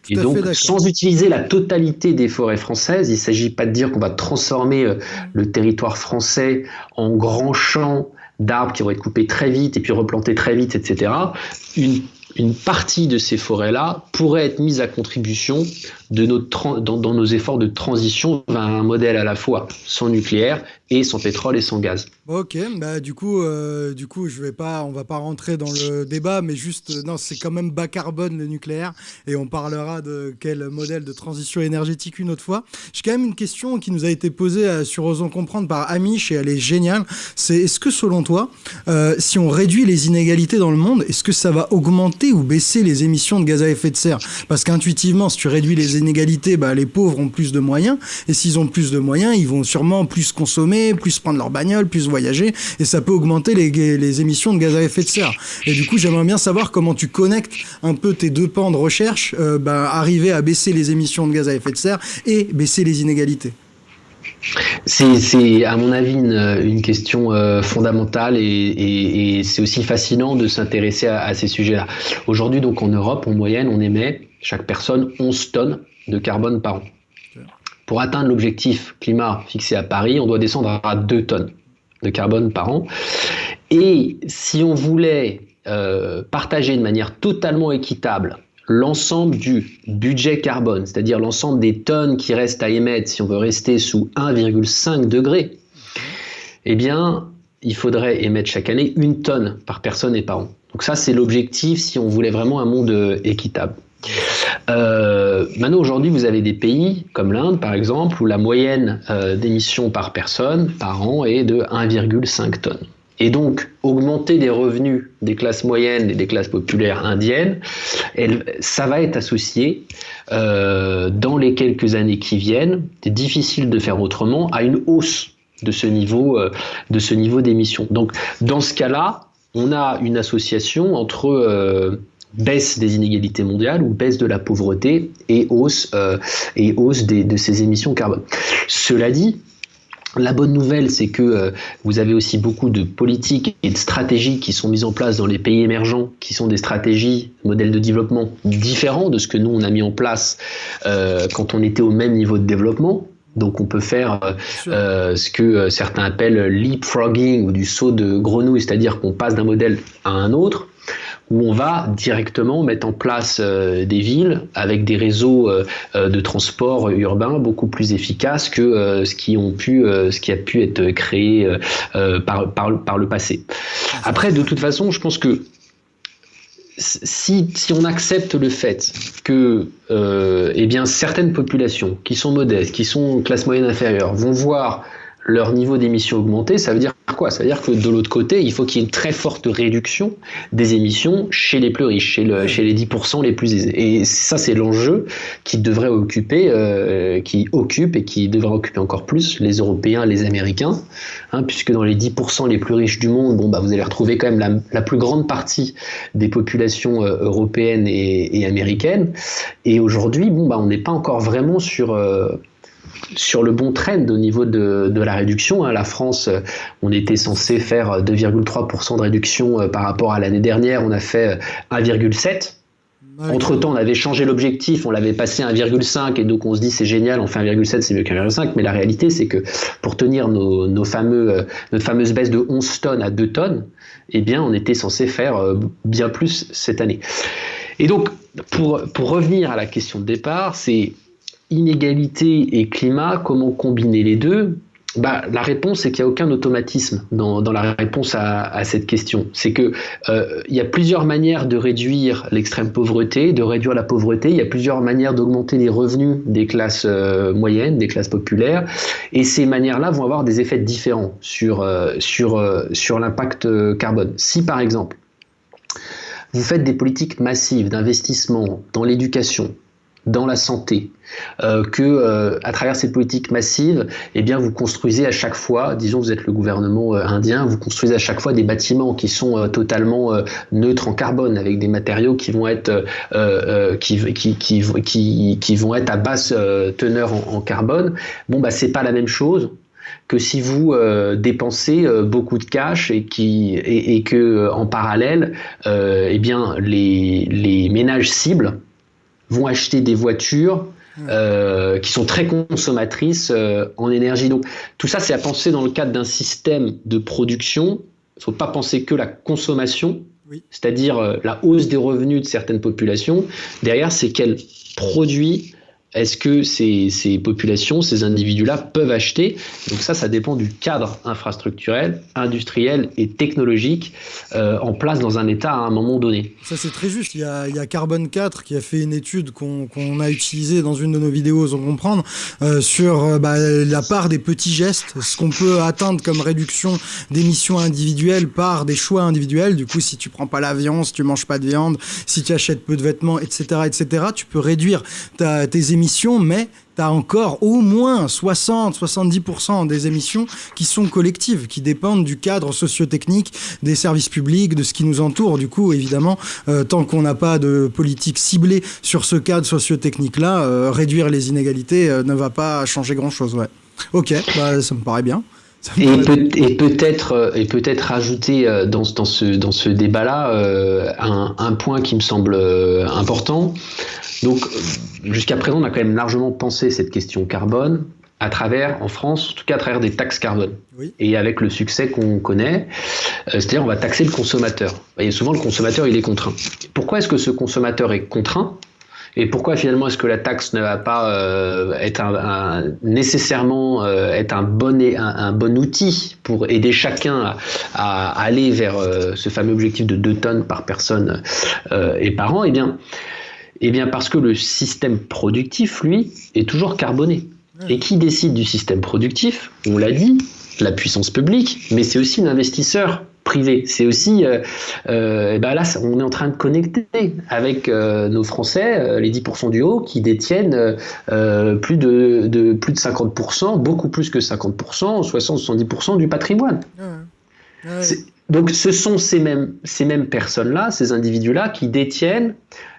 Et donc, sans utiliser la totalité des forêts françaises, il ne s'agit pas de dire qu'on va transformer euh, le territoire français en grands champs d'arbres qui vont être coupés très vite et puis replantés très vite, etc. Une une partie de ces forêts-là pourrait être mise à contribution de notre dans, nos efforts de transition vers un modèle à la fois sans nucléaire et sans pétrole et sans gaz. Ok, bah du coup, euh, du coup, je vais pas, on va pas rentrer dans le débat, mais juste, non, c'est quand même bas carbone le nucléaire, et on parlera de quel modèle de transition énergétique une autre fois. J'ai quand même une question qui nous a été posée euh, sur Osons comprendre par Amish, et elle est géniale. C'est est-ce que selon toi, euh, si on réduit les inégalités dans le monde, est-ce que ça va augmenter ou baisser les émissions de gaz à effet de serre Parce qu'intuitivement, si tu réduis les inégalités, bah, les pauvres ont plus de moyens, et s'ils ont plus de moyens, ils vont sûrement plus consommer plus prendre leur bagnole, plus voyager, et ça peut augmenter les, les émissions de gaz à effet de serre. Et du coup, j'aimerais bien savoir comment tu connectes un peu tes deux pans de recherche, euh, bah, arriver à baisser les émissions de gaz à effet de serre et baisser les inégalités. C'est, à mon avis, une, question euh, fondamentale et, c'est aussi fascinant de s'intéresser à, ces sujets-là. Aujourd'hui, donc en Europe, en moyenne, on émet chaque personne 11 tonnes de carbone par an. Pour atteindre l'objectif climat fixé à Paris, on doit descendre à 2 tonnes de carbone par an. Et si on voulait euh, partager de manière totalement équitable l'ensemble du budget carbone, c'est-à-dire l'ensemble des tonnes qui restent à émettre si on veut rester sous 1,5 degré, eh bien, il faudrait émettre chaque année une tonne par personne et par an. Donc ça, c'est l'objectif si on voulait vraiment un monde euh, équitable. Euh, maintenant, aujourd'hui, vous avez des pays comme l'Inde, par exemple, où la moyenne euh, d'émissions par personne par an est de 1,5 tonnes. Et donc, augmenter les revenus des classes moyennes et des classes populaires indiennes, ça va être associé euh, dans les quelques années qui viennent, c'est difficile de faire autrement, à une hausse de ce niveau de ce niveau d'émissions. Donc, dans ce cas-là, on a une association entre baisse des inégalités mondiales ou baisse de la pauvreté et hausse, euh, et hausse de ces émissions carbone. Cela dit, la bonne nouvelle, c'est que euh, vous avez aussi beaucoup de politiques et de stratégies qui sont mises en place dans les pays émergents, qui sont des stratégies, modèles de développement différents de ce que nous, on a mis en place euh, quand on était au même niveau de développement. Donc on peut faire ce que certains appellent leapfrogging ou du saut de grenouille, c'est-à-dire qu'on passe d'un modèle à un autre où on va directement mettre en place euh, des villes avec des réseaux euh, euh, de transport urbain beaucoup plus efficaces que ce, qui a pu être créé par, le passé. Après, de toute façon, je pense que si, on accepte le fait que eh certaines populations qui sont modestes, qui sont classe moyenne inférieure, vont voir leur niveau d'émission augmenter, ça veut dire quoi? Ça veut dire que de l'autre côté, il faut qu'il y ait une très forte réduction des émissions chez les plus riches, chez, le, chez les 10% les plus aisés. Et ça, c'est l'enjeu qui devrait occuper, euh, qui occupe et qui devrait occuper encore plus les Européens, les Américains, hein, puisque dans les 10% les plus riches du monde, bon, bah, vous allez retrouver quand même la, la plus grande partie des populations euh, européennes et, et, américaines. Et aujourd'hui, bon, bah, on n'est pas encore vraiment sur... Euh, sur le bon trend au niveau de, la réduction. Hein. La France, euh, on était censé faire 2,3% de réduction euh, par rapport à l'année dernière, on a fait 1,7%. Euh, Entre-temps, on avait changé l'objectif, on l'avait passé à 1,5 et donc on se dit c'est génial, on fait 1,7, c'est mieux qu'un 1,5. Mais la réalité, c'est que pour tenir nos, fameux, notre fameuse baisse de 11 tonnes à 2 tonnes, eh bien, on était censé faire bien plus cette année. Et donc, pour, pour revenir à la question de départ, c'est inégalité et climat, comment combiner les deux? Bah, la réponse, c'est qu'il n'y a aucun automatisme dans, la réponse à, cette question. C'est que euh, il y a plusieurs manières de réduire l'extrême pauvreté, de réduire la pauvreté. Il y a plusieurs manières d'augmenter les revenus des classes euh, moyennes, des classes populaires, et ces manières-là vont avoir des effets différents sur euh, sur sur l'impact carbone. Si par exemple vous faites des politiques massives d'investissement dans l'éducation, dans la santé, euh, que euh, à travers ces politiques massives, eh bien vous construisez à chaque fois, disons vous êtes le gouvernement euh, indien, vous construisez à chaque fois des bâtiments qui sont euh, totalement neutres en carbone, avec des matériaux qui vont être qui, qui, qui, qui, vont être à basse teneur en, carbone. Bon bah c'est pas la même chose que si vous dépensez beaucoup de cash et, qui, et que en parallèle, eh bien les, les ménages cibles vont acheter des voitures euh, qui sont très consommatrices euh, en énergie. Donc tout ça, c'est à penser dans le cadre d'un système de production. Il ne faut pas penser que la consommation, c'est-à-dire euh, la hausse des revenus de certaines populations. Derrière, c'est quel produit est-ce que ces, populations, ces individus-là peuvent acheter? Donc ça, ça dépend du cadre infrastructurel, industriel et technologique euh, en place dans un État à un moment donné. Ça, c'est très juste. Il y, a, il Carbone 4 qui a fait une étude qu'on a utilisée dans une de nos vidéos, on comprendre, euh, sur euh, bah, la part des petits gestes, ce qu'on peut atteindre comme réduction d'émissions individuelles par des choix individuels. Du coup, si tu prends pas l'avion, si tu manges pas de viande, si tu achètes peu de vêtements, etc., etc., tu peux réduire tes émissions mais tu as encore au moins 60-70% des émissions qui sont collectives, qui dépendent du cadre sociotechnique des services publics, de ce qui nous entoure. Du coup, évidemment, euh, tant qu'on n'a pas de politique ciblée sur ce cadre sociotechnique-là, euh, réduire les inégalités euh, ne va pas changer grand-chose. Ouais. Ok, bah, ça me paraît bien. Et, peut-être et peut-être rajouter dans, dans ce dans ce débat-là un, un, point qui me semble important, donc, jusqu'à présent, on a quand même largement pensé cette question carbone à travers, en France, en tout cas à travers des taxes carbone. Et avec le succès qu'on connaît, euh, c'est-à-dire on va taxer le consommateur. Et souvent, le consommateur, il est contraint. Pourquoi est-ce que ce consommateur est contraint? Et pourquoi finalement est-ce que la taxe ne va pas euh, être un, nécessairement euh, être un bon, un, bon outil pour aider chacun à, aller vers ce fameux objectif de 2 tonnes par personne et par an? Eh bien, eh bien parce que le système productif, lui, est toujours carboné. Et qui décide du système productif? On l'a dit, la puissance publique, mais c'est aussi l'investisseur privé. C'est aussi, euh, euh, ben là, on est en train de connecter avec euh, nos Français, les 10% du haut, qui détiennent plus de, plus de 50%, beaucoup plus que 50%, 60-70% du patrimoine. Donc ce sont ces mêmes, ces mêmes personnes-là, ces individus-là, qui détiennent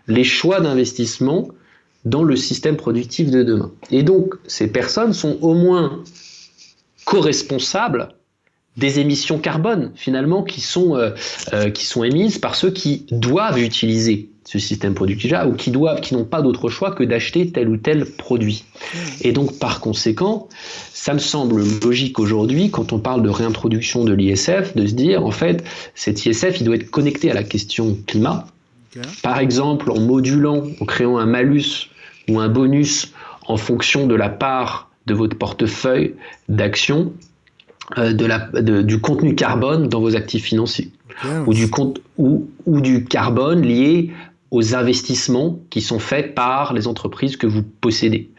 les choix d'investissement dans le système productif de demain. Et donc, ces personnes sont au moins co-responsables des émissions carbone, finalement, qui sont, euh, euh, qui sont émises par ceux qui doivent utiliser ce système productif-là ou qui doivent, qui n'ont pas d'autre choix que d'acheter tel ou tel produit. Et donc, par conséquent, ça me semble logique aujourd'hui, quand on parle de réintroduction de l'ISF, de se dire, en fait, cet ISF, il doit être connecté à la question climat. Par exemple, en modulant, en créant un malus ou un bonus en fonction de la part de votre portefeuille d'actions euh, de du contenu carbone dans vos actifs financiers. Ou, du compte, ou, ou, du carbone lié aux investissements qui sont faits par les entreprises que vous possédez.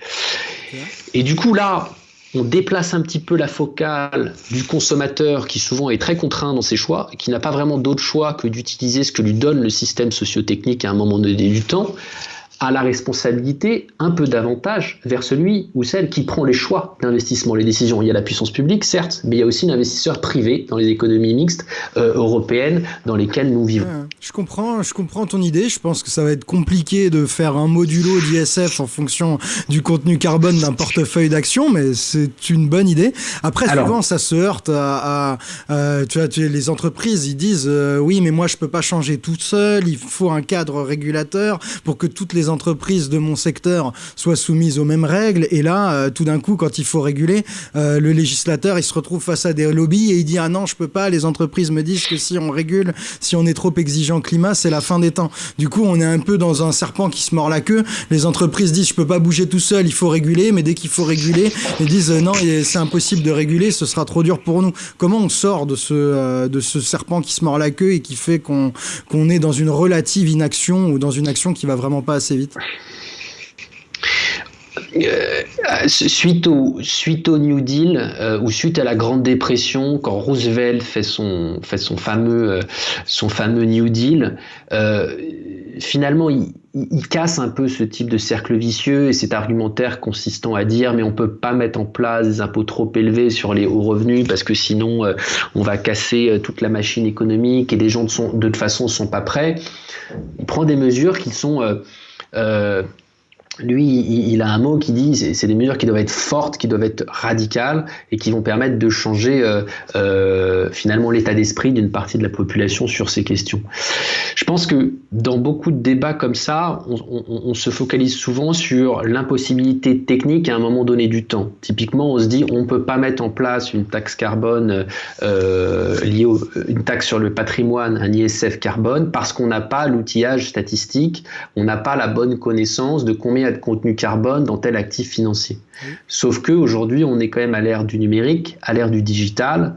Et du coup, là, on déplace un petit peu la focale du consommateur qui souvent est très contraint dans ses choix, qui n'a pas vraiment d'autre choix que d'utiliser ce que lui donne le système sociotechnique à un moment donné du temps, a la responsabilité un peu davantage vers celui ou celle qui prend les choix d'investissement, les décisions. Il y a la puissance publique, certes, mais il y a aussi l'investisseur privé dans les économies mixtes euh, européennes dans lesquelles nous vivons. je comprends, je comprends ton idée. Je pense que ça va être compliqué de faire un modulo d'ISF en fonction du contenu carbone d'un portefeuille d'actions, mais c'est une bonne idée. Après, souvent, ça se heurte à, tu vois, les entreprises, ils disent euh, oui, mais moi, je peux pas changer tout seul. Il faut un cadre régulateur pour que toutes les entreprises de mon secteur soient soumises aux mêmes règles. Et là, euh, tout d'un coup, quand il faut réguler, euh, le législateur, il se retrouve face à des lobbies et il dit ah non, je peux pas. Les entreprises me disent que si on régule, si on est trop exigeant climat, c'est la fin des temps. Du coup, on est un peu dans un serpent qui se mord la queue. Les entreprises disent je peux pas bouger tout seul, il faut réguler. Mais dès qu'il faut réguler, ils disent euh, non, c'est impossible de réguler, ce sera trop dur pour nous. Comment on sort de ce de ce serpent qui se mord la queue et qui fait qu'on qu'on est dans une relative inaction ou dans une action qui va vraiment pas assez vite euh, suite, au, New Deal euh, ou suite à la Grande Dépression, quand Roosevelt fait son, euh, fameux New Deal, finalement il, casse un peu ce type de cercle vicieux et cet argumentaire consistant à dire mais on peut pas mettre en place des impôts trop élevés sur les hauts revenus parce que sinon on va casser toute la machine économique et les gens de, toute façon ne sont pas prêts. Il prend des mesures qui sont uh, lui, il, a un mot qui dit c'est des mesures qui doivent être fortes, qui doivent être radicales et qui vont permettre de changer euh, euh, finalement l'état d'esprit d'une partie de la population sur ces questions. Je pense que dans beaucoup de débats comme ça, on, se focalise souvent sur l'impossibilité technique à un moment donné du temps. Typiquement, on se dit on ne peut pas mettre en place une taxe carbone liée au, une taxe sur le patrimoine, un ISF carbone, parce qu'on n'a pas l'outillage statistique, on n'a pas la bonne connaissance de combien de contenu carbone dans tel actif financier. Sauf que aujourd'hui, on est quand même à l'ère du numérique, à l'ère du digital.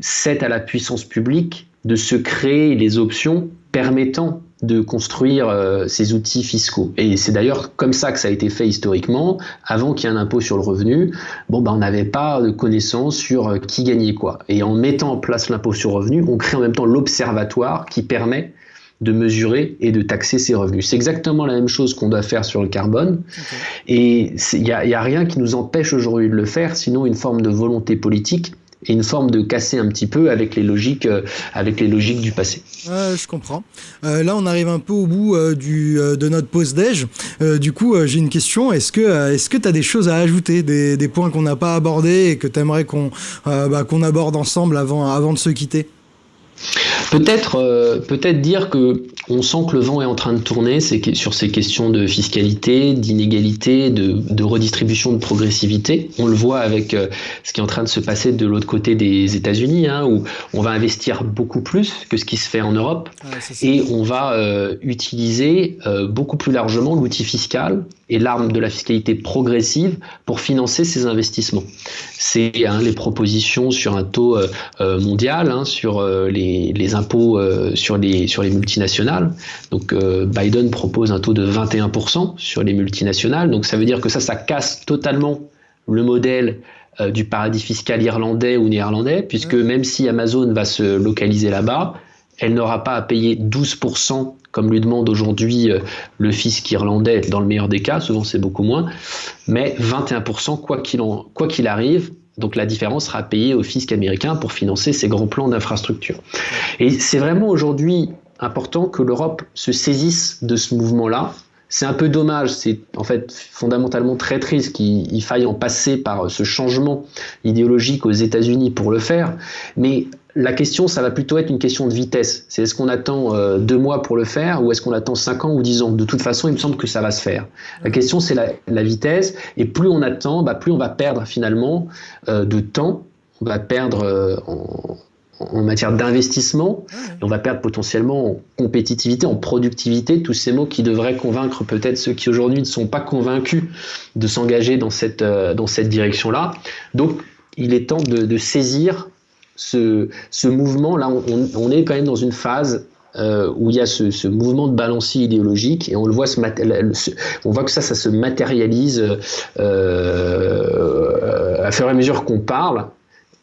C'est à la puissance publique de se créer les options permettant de construire euh, ces outils fiscaux. Et c'est d'ailleurs comme ça que ça a été fait historiquement. Avant qu'il y ait un impôt sur le revenu, bon, ben, on n'avait pas de connaissance sur euh, qui gagnait quoi. Et en mettant en place l'impôt sur le revenu, on crée en même temps l'observatoire qui permet de mesurer et de taxer ses revenus. C'est exactement la même chose qu'on doit faire sur le carbone. Et il n'y a, a, rien qui nous empêche aujourd'hui de le faire, sinon une forme de volonté politique et une forme de casser un petit peu avec les logiques, euh, avec les logiques du passé. je comprends. Euh, là, on arrive un peu au bout euh, du, de notre pause déj. du coup, j'ai une question. Est-ce que est-ce que tu as des choses à ajouter, des, des points qu'on n'a pas abordés et que tu aimerais qu'on bah, qu'on aborde ensemble avant, avant de se quitter? Peut-être euh, peut-être dire que on sent que le vent est en train de tourner sur ces questions de fiscalité, d'inégalité, de, redistribution de progressivité. On le voit avec euh, ce qui est en train de se passer de l'autre côté des États-Unis, hein, où on va investir beaucoup plus que ce qui se fait en Europe, et on va euh, utiliser beaucoup plus largement l'outil fiscal et l'arme de la fiscalité progressive pour financer ces investissements. C'est hein, les propositions sur un taux mondial, hein, sur les, les impôts euh, sur, les, sur les multinationales. Donc euh, Biden propose un taux de 21% sur les multinationales. Donc ça veut dire que ça, ça casse totalement le modèle euh, du paradis fiscal irlandais ou néerlandais, puisque même si Amazon va se localiser là-bas, elle n'aura pas à payer 12% comme lui demande aujourd'hui le fisc irlandais dans le meilleur des cas, souvent c'est beaucoup moins, mais 21% quoi qu'il qu'il arrive, donc la différence sera payée au fisc américain pour financer ces grands plans d'infrastructure. Et c'est vraiment aujourd'hui important que l'Europe se saisisse de ce mouvement-là. C'est un peu dommage, c'est en fait fondamentalement très triste qu'il faille en passer par ce changement idéologique aux États-Unis pour le faire, mais la question, ça va plutôt être une question de vitesse. C'est est-ce qu'on attend euh, deux mois pour le faire ou est-ce qu'on attend cinq ans ou dix ans? De toute façon, il me semble que ça va se faire. La question, c'est la, vitesse. Et plus on attend, bah, plus on va perdre finalement euh, de temps. On va perdre euh, en, matière d'investissement. Et on va perdre potentiellement en compétitivité, en productivité, tous ces mots qui devraient convaincre peut-être ceux qui aujourd'hui ne sont pas convaincus de s'engager dans cette, dans cette direction-là. Donc, il est temps de, de saisir ce, mouvement-là, on, est quand même dans une phase euh, où il y a ce, mouvement de balancier idéologique et on le voit, on voit que ça, ça se matérialise euh, à fur et à mesure qu'on parle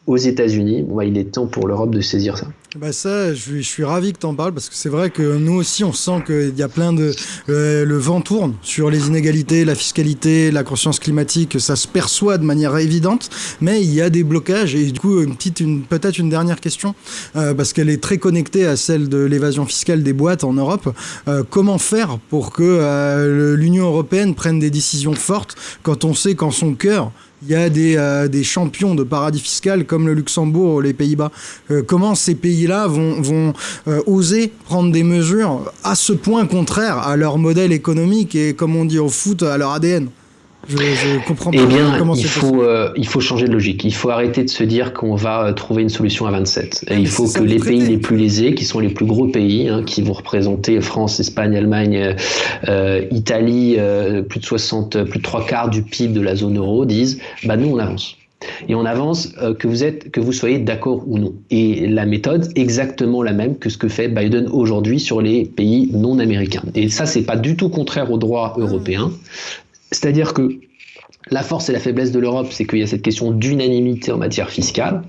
aux États-Unis. Bah, il est temps pour l'Europe de saisir ça. Bah ça, je, suis ravi que tu en parles parce que c'est vrai que nous aussi, on sent qu'il y a plein de... Euh, le vent tourne sur les inégalités, la fiscalité, la conscience climatique, ça se perçoit de manière évidente, mais il y a des blocages. Et du coup, une petite, une, peut-être une dernière question, euh, parce qu'elle est très connectée à celle de l'évasion fiscale des boîtes en Europe. Euh, comment faire pour que l'Union européenne prenne des décisions fortes quand on sait qu'en son cœur, il y a des, euh, des, champions de paradis fiscal comme le Luxembourg ou les Pays-Bas. Euh, comment ces pays-là vont, vont euh, oser prendre des mesures à ce point contraire à leur modèle économique et, comme on dit au foot, à leur ADN je, comprends eh bien, comment il faut, euh, il faut changer de logique. Il faut arrêter de se dire qu'on va euh, trouver une solution à 27. Et il faut que les pays les plus lésés, qui sont les plus gros pays, hein, qui vont représenter France, Espagne, Allemagne, euh, Italie, plus de 60, plus de trois quarts du PIB de la zone euro, disent bah nous on avance. Et on avance que vous êtes, que vous soyez d'accord ou non. Et la méthode exactement la même que ce que fait Biden aujourd'hui sur les pays non américains. Et ça, c'est pas du tout contraire au droit européen. C'est-à-dire que la force et la faiblesse de l'Europe, c'est qu'il y a cette question d'unanimité en matière fiscale.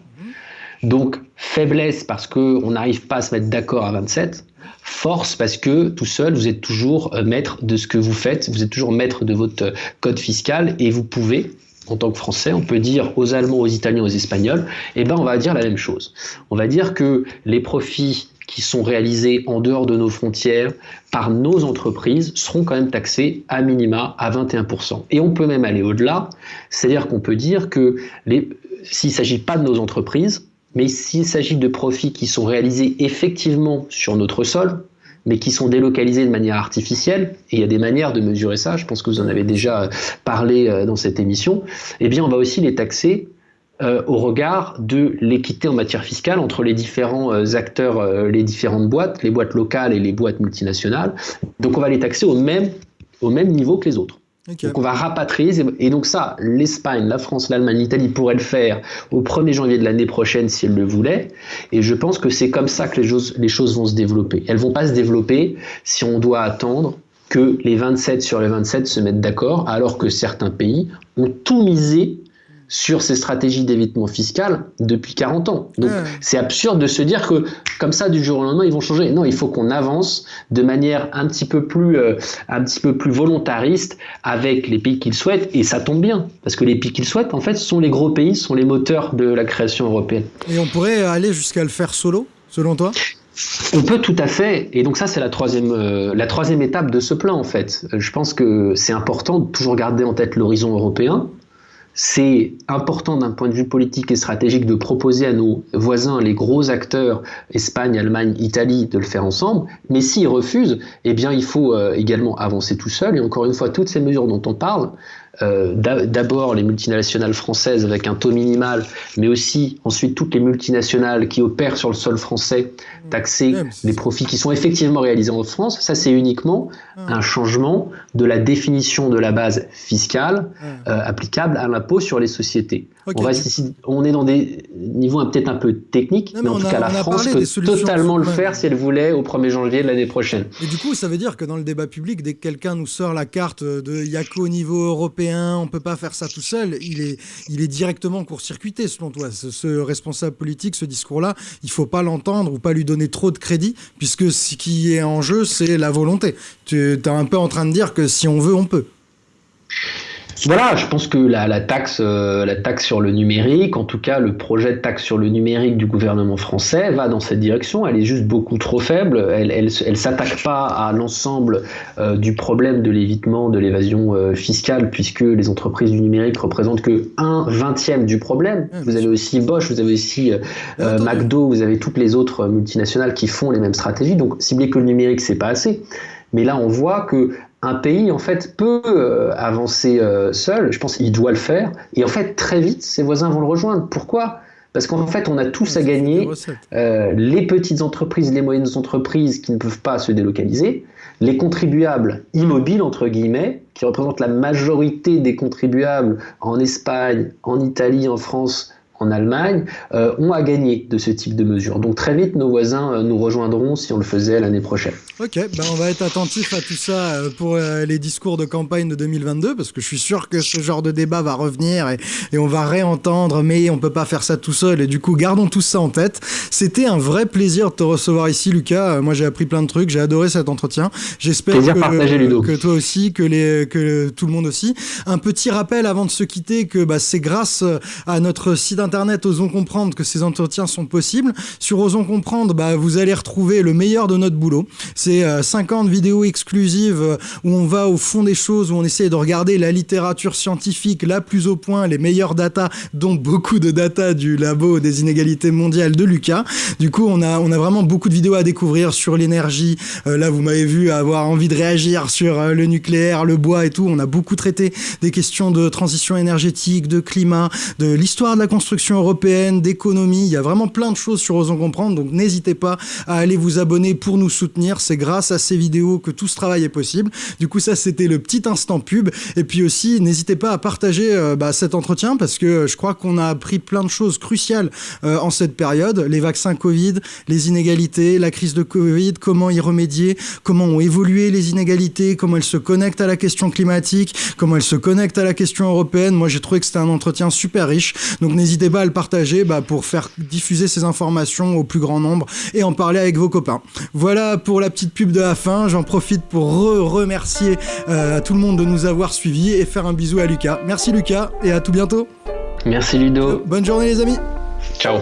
Donc, faiblesse parce qu'on n'arrive pas à se mettre d'accord à 27. Force parce que tout seul, vous êtes toujours euh, maître de ce que vous faites, vous êtes toujours maître de votre euh, code fiscal et vous pouvez, en tant que Français, on peut dire aux Allemands, aux Italiens, aux Espagnols, eh ben on va dire la même chose. On va dire que les profits qui sont réalisés en dehors de nos frontières par nos entreprises seront quand même taxés à minima à 21%. Et on peut même aller au-delà, c'est-à-dire qu'on peut dire que s'il ne s'agit pas de nos entreprises, mais s'il s'agit de profits qui sont réalisés effectivement sur notre sol, mais qui sont délocalisés de manière artificielle, et il y a des manières de mesurer ça, je pense que vous en avez déjà parlé euh, dans cette émission, eh bien on va aussi les taxer euh, au regard de l'équité en matière fiscale entre les différents euh, acteurs, euh, les différentes boîtes, les boîtes locales et les boîtes multinationales. Donc on va les taxer au même, au même niveau que les autres. Donc on va rapatrier, et donc ça, l'Espagne, la France, l'Allemagne, l'Italie pourraient le faire au 1er janvier de l'année prochaine si elles le voulaient, et je pense que c'est comme ça que les choses, les choses vont se développer. Elles vont pas se développer si on doit attendre que les 27 sur les 27 se mettent d'accord, alors que certains pays ont tout misé sur ces stratégies d'évitement fiscal depuis 40 ans. Donc c'est absurde de se dire que comme ça du jour au lendemain ils vont changer. Non, il faut qu'on avance de manière un petit peu plus euh, un petit peu plus volontariste avec les pays qu'ils souhaitent et ça tombe bien parce que les pays qu'ils souhaitent en fait sont les gros pays, sont les moteurs de la création européenne. Et on pourrait aller jusqu'à le faire solo selon toi? On peut tout à fait, et donc ça c'est la troisième, euh, la troisième étape de ce plan en fait. Je pense que c'est important de toujours garder en tête l'horizon européen, c'est important d'un point de vue politique et stratégique de proposer à nos voisins, les gros acteurs, Espagne, Allemagne, Italie, de le faire ensemble. Mais s'ils refusent, eh bien, il faut euh, également avancer tout seul. Et encore une fois, toutes ces mesures dont on parle, euh, d'abord les multinationales françaises avec un taux minimal, mais aussi ensuite toutes les multinationales qui opèrent sur le sol français, taxer les profits qui sont effectivement réalisés en France, ça c'est uniquement un changement de la définition de la base fiscale euh, applicable à l'impôt sur les sociétés. On, reste ici, on est dans des niveaux peut-être un peu techniques, mais, en tout cas la France peut totalement le faire si elle voulait au 1er janvier de l'année prochaine. Et du coup, ça veut dire que dans le débat public, dès que quelqu'un nous sort la carte de il au niveau européen, on peut pas faire ça tout seul, il est, directement court-circuité selon toi. Ce, responsable politique, ce discours-là, il faut pas l'entendre ou pas lui donner trop de crédit, puisque ce qui est en jeu, c'est la volonté. Tu es un peu en train de dire que si on veut, on peut. Voilà, je pense que la, taxe, euh, la taxe sur le numérique, en tout cas le projet de taxe sur le numérique du gouvernement français, va dans cette direction. Elle est juste beaucoup trop faible. Elle, elle, s'attaque pas à l'ensemble euh, du problème de l'évitement, de l'évasion euh, fiscale, puisque les entreprises du numérique représentent que un vingtième du problème. Vous avez aussi Bosch, vous avez aussi McDo, vous avez toutes les autres multinationales qui font les mêmes stratégies. Donc cibler que le numérique, c'est pas assez. Mais là, on voit que un pays en fait peut euh, avancer euh, seul. Je pense qu'il doit le faire. Et en fait, très vite, ses voisins vont le rejoindre. Pourquoi? Parce qu'en fait, on a tous à gagner. Euh, les petites entreprises, les moyennes entreprises qui ne peuvent pas se délocaliser, les contribuables immobiles entre guillemets, qui représentent la majorité des contribuables en Espagne, en Italie, en France en Allemagne, euh, ont à gagner de ce type de mesures. Donc très vite, nos voisins euh, nous rejoindront si on le faisait l'année prochaine. Ok, ben on va être attentif à tout ça euh, pour les discours de campagne de 2022, parce que je suis sûr que ce genre de débat va revenir et, et on va réentendre, mais on peut pas faire ça tout seul. Et du coup, gardons tout ça en tête. C'était un vrai plaisir de te recevoir ici, Lucas. Moi, j'ai appris plein de trucs, j'ai adoré cet entretien. J'espère que, que, toi aussi, que, les, que tout le monde aussi. Un petit rappel avant de se quitter que bah, c'est grâce à notre site internet internet Osons Comprendre que ces entretiens sont possibles. Sur Osons Comprendre, bah, vous allez retrouver le meilleur de notre boulot. C'est 50 euh, vidéos exclusives euh, où on va au fond des choses, où on essaie de regarder la littérature scientifique la plus au point, les meilleures datas, dont beaucoup de data du labo des inégalités mondiales de Lucas. Du coup, on a, on a vraiment beaucoup de vidéos à découvrir sur l'énergie. Euh, là, vous m'avez vu avoir envie de réagir sur le nucléaire, le bois et tout. On a beaucoup traité des questions de transition énergétique, de climat, de l'histoire de la construction européenne, d'économie. Il y a vraiment plein de choses sur Osons Comprendre. Donc n'hésitez pas à aller vous abonner pour nous soutenir. C'est grâce à ces vidéos que tout ce travail est possible. Du coup, ça, c'était le petit instant pub. Et puis aussi, n'hésitez pas à partager euh, bah, cet entretien parce que je crois qu'on a appris plein de choses cruciales euh, en cette période. Les vaccins Covid, les inégalités, la crise de Covid, comment y remédier, comment ont évolué les inégalités, comment elles se connectent à la question climatique, comment elles se connectent à la question européenne. Moi, j'ai trouvé que c'était un entretien super riche. Donc n'hésitez à le partager bah, pour faire diffuser ces informations au plus grand nombre et en parler avec vos copains. Voilà pour la petite pub de la fin. J'en profite pour remercier euh, tout le monde de nous avoir suivis et faire un bisou à Lucas. Merci Lucas et à tout bientôt. Merci Ludo. Bonne journée les amis. Ciao.